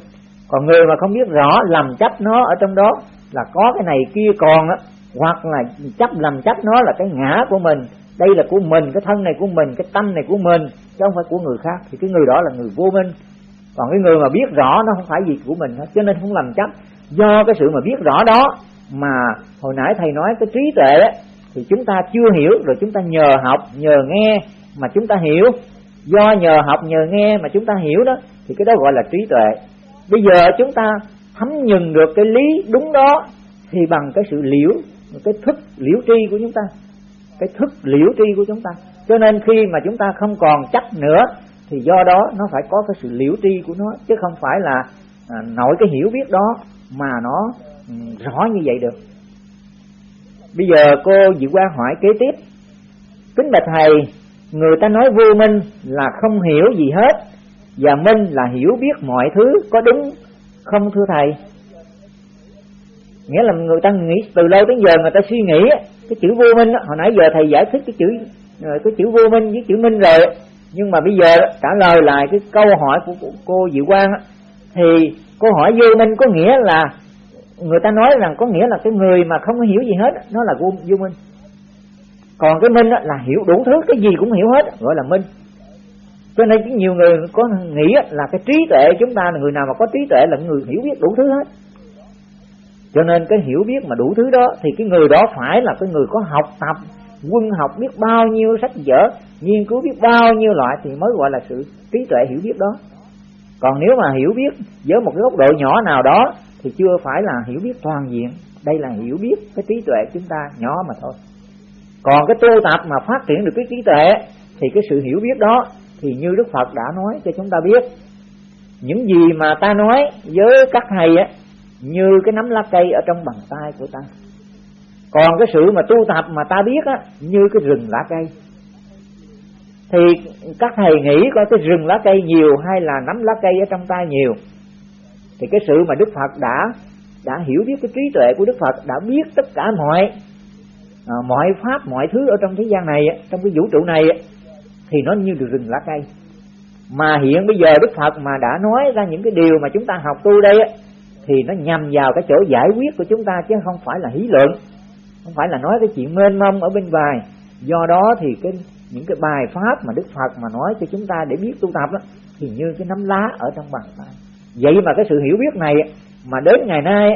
Còn người mà không biết rõ làm chấp nó ở trong đó là có cái này kia còn á hoặc là chấp làm chấp nó là cái ngã của mình đây là của mình cái thân này của mình cái tâm này của mình chứ không phải của người khác. Thì cái người đó là người vô minh. Còn cái người mà biết rõ nó không phải gì của mình hết cho nên không làm chấp. Do cái sự mà biết rõ đó mà hồi nãy thầy nói cái trí tuệ ấy, thì chúng ta chưa hiểu rồi chúng ta nhờ học nhờ nghe mà chúng ta hiểu. Do nhờ học nhờ nghe mà chúng ta hiểu đó thì cái đó gọi là trí tuệ. Bây giờ chúng ta thấm nhừng được cái lý đúng đó thì bằng cái sự liễu cái thức liễu tri của chúng ta cái thức liễu tri của chúng ta. Cho nên khi mà chúng ta không còn chấp nữa thì do đó nó phải có cái sự liễu tri của nó chứ không phải là à, nội cái hiểu biết đó mà nó um, rõ như vậy được. Bây giờ cô dự quan hỏi kế tiếp. Kính bạch thầy người ta nói vô minh là không hiểu gì hết và minh là hiểu biết mọi thứ có đúng không thưa thầy? Nghĩa là người ta nghĩ từ lâu đến giờ người ta suy nghĩ cái chữ vô minh hồi nãy giờ thầy giải thích cái chữ ờ, cái chữ vô minh với chữ minh rồi. Nhưng mà bây giờ trả lời lại cái câu hỏi của cô Diệu Quang thì câu hỏi vô minh có nghĩa là người ta nói rằng có nghĩa là cái người mà không hiểu gì hết nó là vô, vô minh. Còn cái minh là hiểu đủ thứ cái gì cũng hiểu hết gọi là minh. Cho nên nhiều người có nghĩ là cái trí tuệ chúng ta là người nào mà có trí tuệ là người hiểu biết đủ thứ hết cho nên cái hiểu biết mà đủ thứ đó, thì cái người đó phải là cái người có học tập, quân học biết bao nhiêu sách vở, nghiên cứu biết bao nhiêu loại thì mới gọi là sự trí tuệ hiểu biết đó. Còn nếu mà hiểu biết với một cái góc độ nhỏ nào đó, thì chưa phải là hiểu biết toàn diện. Đây là hiểu biết cái trí tuệ chúng ta nhỏ mà thôi. Còn cái tu tập mà phát triển được cái trí tuệ, thì cái sự hiểu biết đó thì như Đức Phật đã nói cho chúng ta biết. Những gì mà ta nói với các thầy á như cái nắm lá cây ở trong bàn tay của ta. Còn cái sự mà tu tập mà ta biết á như cái rừng lá cây. Thì các thầy nghĩ coi cái rừng lá cây nhiều hay là nắm lá cây ở trong tay nhiều. Thì cái sự mà Đức Phật đã đã hiểu biết cái trí tuệ của Đức Phật đã biết tất cả mọi à, mọi pháp mọi thứ ở trong thế gian này trong cái vũ trụ này thì nó như được rừng lá cây. Mà hiện bây giờ Đức Phật mà đã nói ra những cái điều mà chúng ta học tu đây thì nó nhằm vào cái chỗ giải quyết của chúng ta chứ không phải là hí luận. Không phải là nói cái chuyện mênh mông ở bên ngoài. Do đó thì cái những cái bài pháp mà Đức Phật mà nói cho chúng ta để biết tu tập đó, thì như cái nắm lá ở trong bàn tay. Vậy mà cái sự hiểu biết này mà đến ngày nay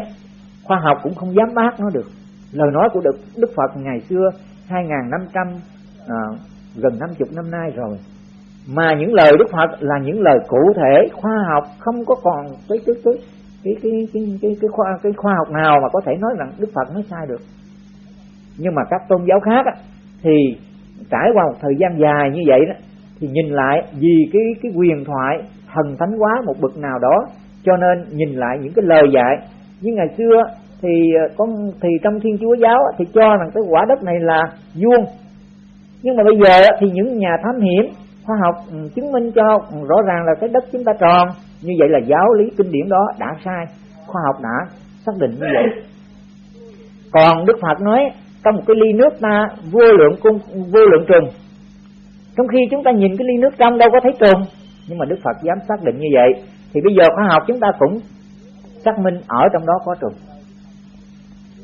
khoa học cũng không dám bác nó được. Lời nói của Đức, Đức Phật ngày xưa 2.500 à, gần 50 năm nay rồi. Mà những lời Đức Phật là những lời cụ thể khoa học không có còn cái cái cái cái cái cái cái, cái khoa cái khoa học nào mà có thể nói rằng Đức Phật nói sai được. Nhưng mà các tôn giáo khác á, thì trải qua một thời gian dài như vậy đó thì nhìn lại vì cái cái quyền thoại thần thánh quá một bậc nào đó cho nên nhìn lại những cái lời dạy. Như ngày xưa thì ờ, con thì trong thiên chúa giáo thì cho rằng cái quả đất này là vuông. Nhưng mà bây giờ thì những nhà thám hiểm khoa học ừ, chứng minh cho rõ ràng là cái đất chúng ta tròn như vậy là giáo lý kinh điển đó đã sai, khoa học đã xác định như vậy. Còn đức phật nói trong một cái ly nước ta vô lượng cung, vô lượng trùng. Trong khi chúng ta nhìn cái ly nước trong đâu có thấy trùng, nhưng mà đức phật dám xác định như vậy, thì bây giờ khoa học chúng ta cũng xác minh ở trong đó có trùng.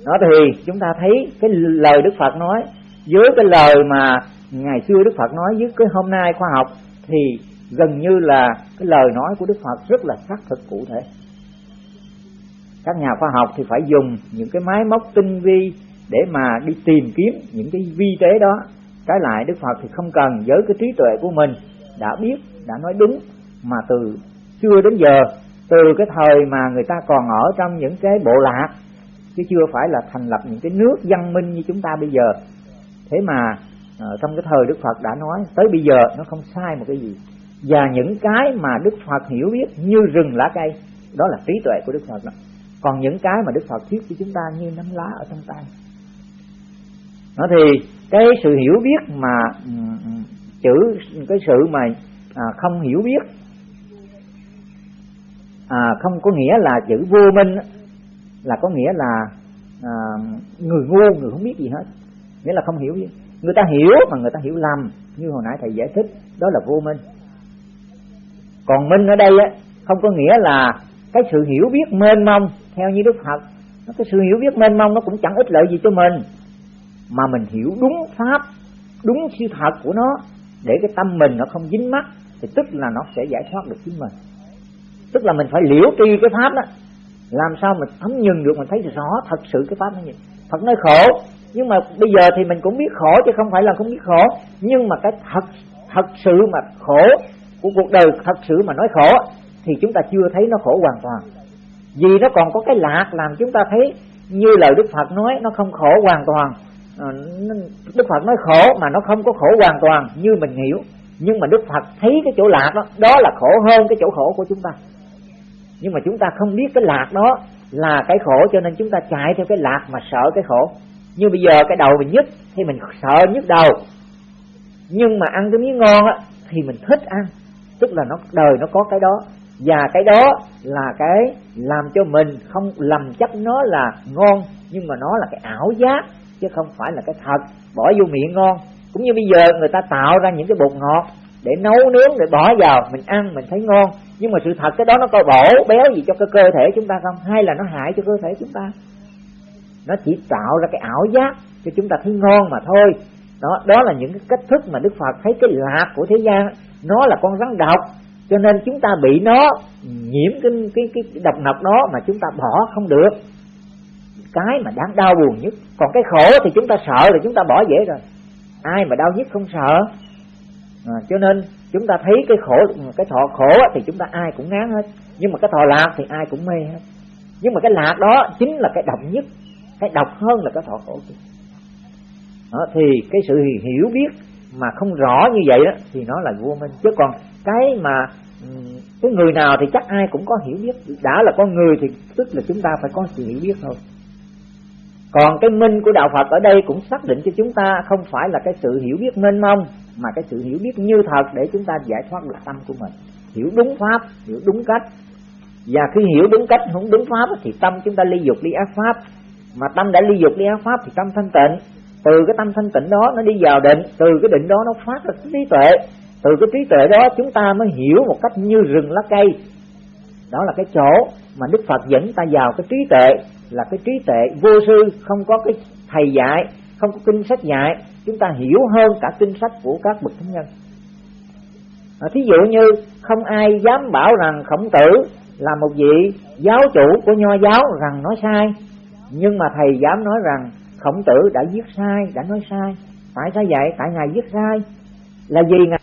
Đó thì chúng ta thấy cái lời đức phật nói, với cái lời mà ngày xưa đức phật nói với cái hôm nay khoa học, thì gần như là cái lời nói của đức phật rất là xác thực cụ thể. Các nhà khoa học thì phải dùng những cái máy móc tinh vi để mà đi tìm kiếm những cái vi tế đó. Trái lại, đức phật thì không cần với cái trí tuệ của mình đã biết, đã nói đúng, mà từ xưa đến giờ, từ cái thời mà người ta còn ở trong những cái bộ lạc, chứ chưa phải là thành lập những cái nước văn minh như chúng ta bây giờ. Thế mà ờ, trong cái thời đức phật đã nói, tới bây giờ nó không sai một cái gì và những cái mà đức phật hiểu biết như rừng lá cây đó là trí tuệ của đức phật đó. Còn những cái mà đức phật thuyết cho chúng ta như nắm lá ở trong tay. Nó thì cái sự hiểu biết mà chữ cái sự mà à, không hiểu biết à, không có nghĩa là chữ vô minh là có nghĩa là à, người ngu người không biết gì hết. Nghĩa là không hiểu gì người ta hiểu mà người ta hiểu lầm như hồi nãy thầy giải thích đó là vô minh còn minh ở đây á, không có nghĩa là cái sự hiểu biết mênh mông, theo như đức phật. Cái sự hiểu biết mênh mông nó cũng chẳng ích lợi gì cho mình, mà mình hiểu đúng pháp, đúng sự thật của nó, để cái tâm mình nó không dính mắc, thì tức là nó sẽ giải thoát được chính mình. Tức là mình phải liễu tri cái pháp đó. Làm sao mình thấm nhừng được, mình thấy rõ thật sự cái pháp nó gì Phật nói khổ, nhưng mà bây giờ thì mình cũng biết khổ chứ không phải là không biết khổ. Nhưng mà cái thật thật sự mà khổ của cuộc đời thật sự mà nói khổ, thì chúng ta chưa thấy nó khổ hoàn toàn. Vì nó còn có cái lạc làm chúng ta thấy như lời Đức Phật nói, nó không khổ hoàn toàn. Ờ, Đức Phật nói khổ mà nó không có khổ hoàn toàn như mình hiểu. Nhưng mà Đức Phật thấy cái chỗ lạc đó đó là khổ hơn cái chỗ khổ của chúng ta. Nhưng mà chúng ta không biết cái lạc đó là cái khổ cho nên chúng ta chạy theo cái lạc mà sợ cái khổ. Như bây giờ cái đầu mình nhức, thì mình sợ nhức đầu. Nhưng mà ăn cái miếng ngon á, thì mình thích ăn tức là nó, đời nó có cái đó. Và cái đó là cái làm cho mình không, lầm chấp nó là ngon, nhưng mà nó là cái ảo giác, chứ không phải là cái thật. Bỏ vô miệng ngon. Cũng như bây giờ người ta tạo ra những cái bột ngọt để nấu nướng, để bỏ vào, mình ăn, mình thấy ngon. Nhưng mà sự thật cái đó nó có bổ béo gì cho cái cơ thể chúng ta không? Hay là nó hại cho cơ thể chúng ta? Nó chỉ tạo ra cái ảo giác cho chúng ta thấy ngon mà thôi. Đó đó là những cái cách thức mà đức phật thấy cái lạc của thế gian nó là con rắn độc cho nên chúng ta bị nó nhiễm cái cái cái độc nọc đó mà chúng ta bỏ không được. Cái mà đáng đau buồn nhất. Còn cái khổ thì chúng ta sợ thì chúng ta bỏ dễ rồi. Ai mà đau nhất không sợ. À, cho nên chúng ta thấy cái khổ cái thọ khổ thì chúng ta ai cũng ngán hết. Nhưng mà cái thọ lạc thì ai cũng mê hết. Nhưng mà cái lạc đó chính là cái độc nhất. Cái độc hơn là cái thọ khổ đó, thì cái sự hiểu biết mà không rõ như vậy đó, thì nó là vô minh. Chứ còn cái mà ừ, cái người nào thì chắc ai cũng có hiểu biết. Đã là con người thì tức là chúng ta phải có sự hiểu biết thôi. Còn cái minh của đạo Phật ở đây cũng xác định cho chúng ta không phải là cái sự hiểu biết mênh mông, mà cái sự hiểu biết như thật để chúng ta giải thoát được tâm của mình. Hiểu đúng pháp, hiểu đúng cách. Và khi hiểu đúng cách, không đúng pháp thì tâm chúng ta ly dục ly ác pháp. Mà tâm đã ly dục ly ác pháp thì tâm thanh tịnh từ cái tâm thanh tịnh đó nó đi vào định từ cái định đó nó phát ra trí tuệ. Từ cái trí tuệ đó chúng ta mới hiểu một cách như rừng lá cây. Đó là cái chỗ mà đức phật dẫn ta vào cái trí tuệ là cái trí tuệ vô sư không có cái thầy dạy không có kinh sách dạy. Chúng ta hiểu hơn cả kinh sách của các bậc thánh nhân. À, thí dụ như không ai dám bảo rằng khổng tử là một vị giáo chủ của nho giáo rằng nói sai. Nhưng mà thầy dám nói rằng khổng tử đã viết sai, đã nói sai. Tại sao vậy? Tại ngài viết sai. Là vì ngài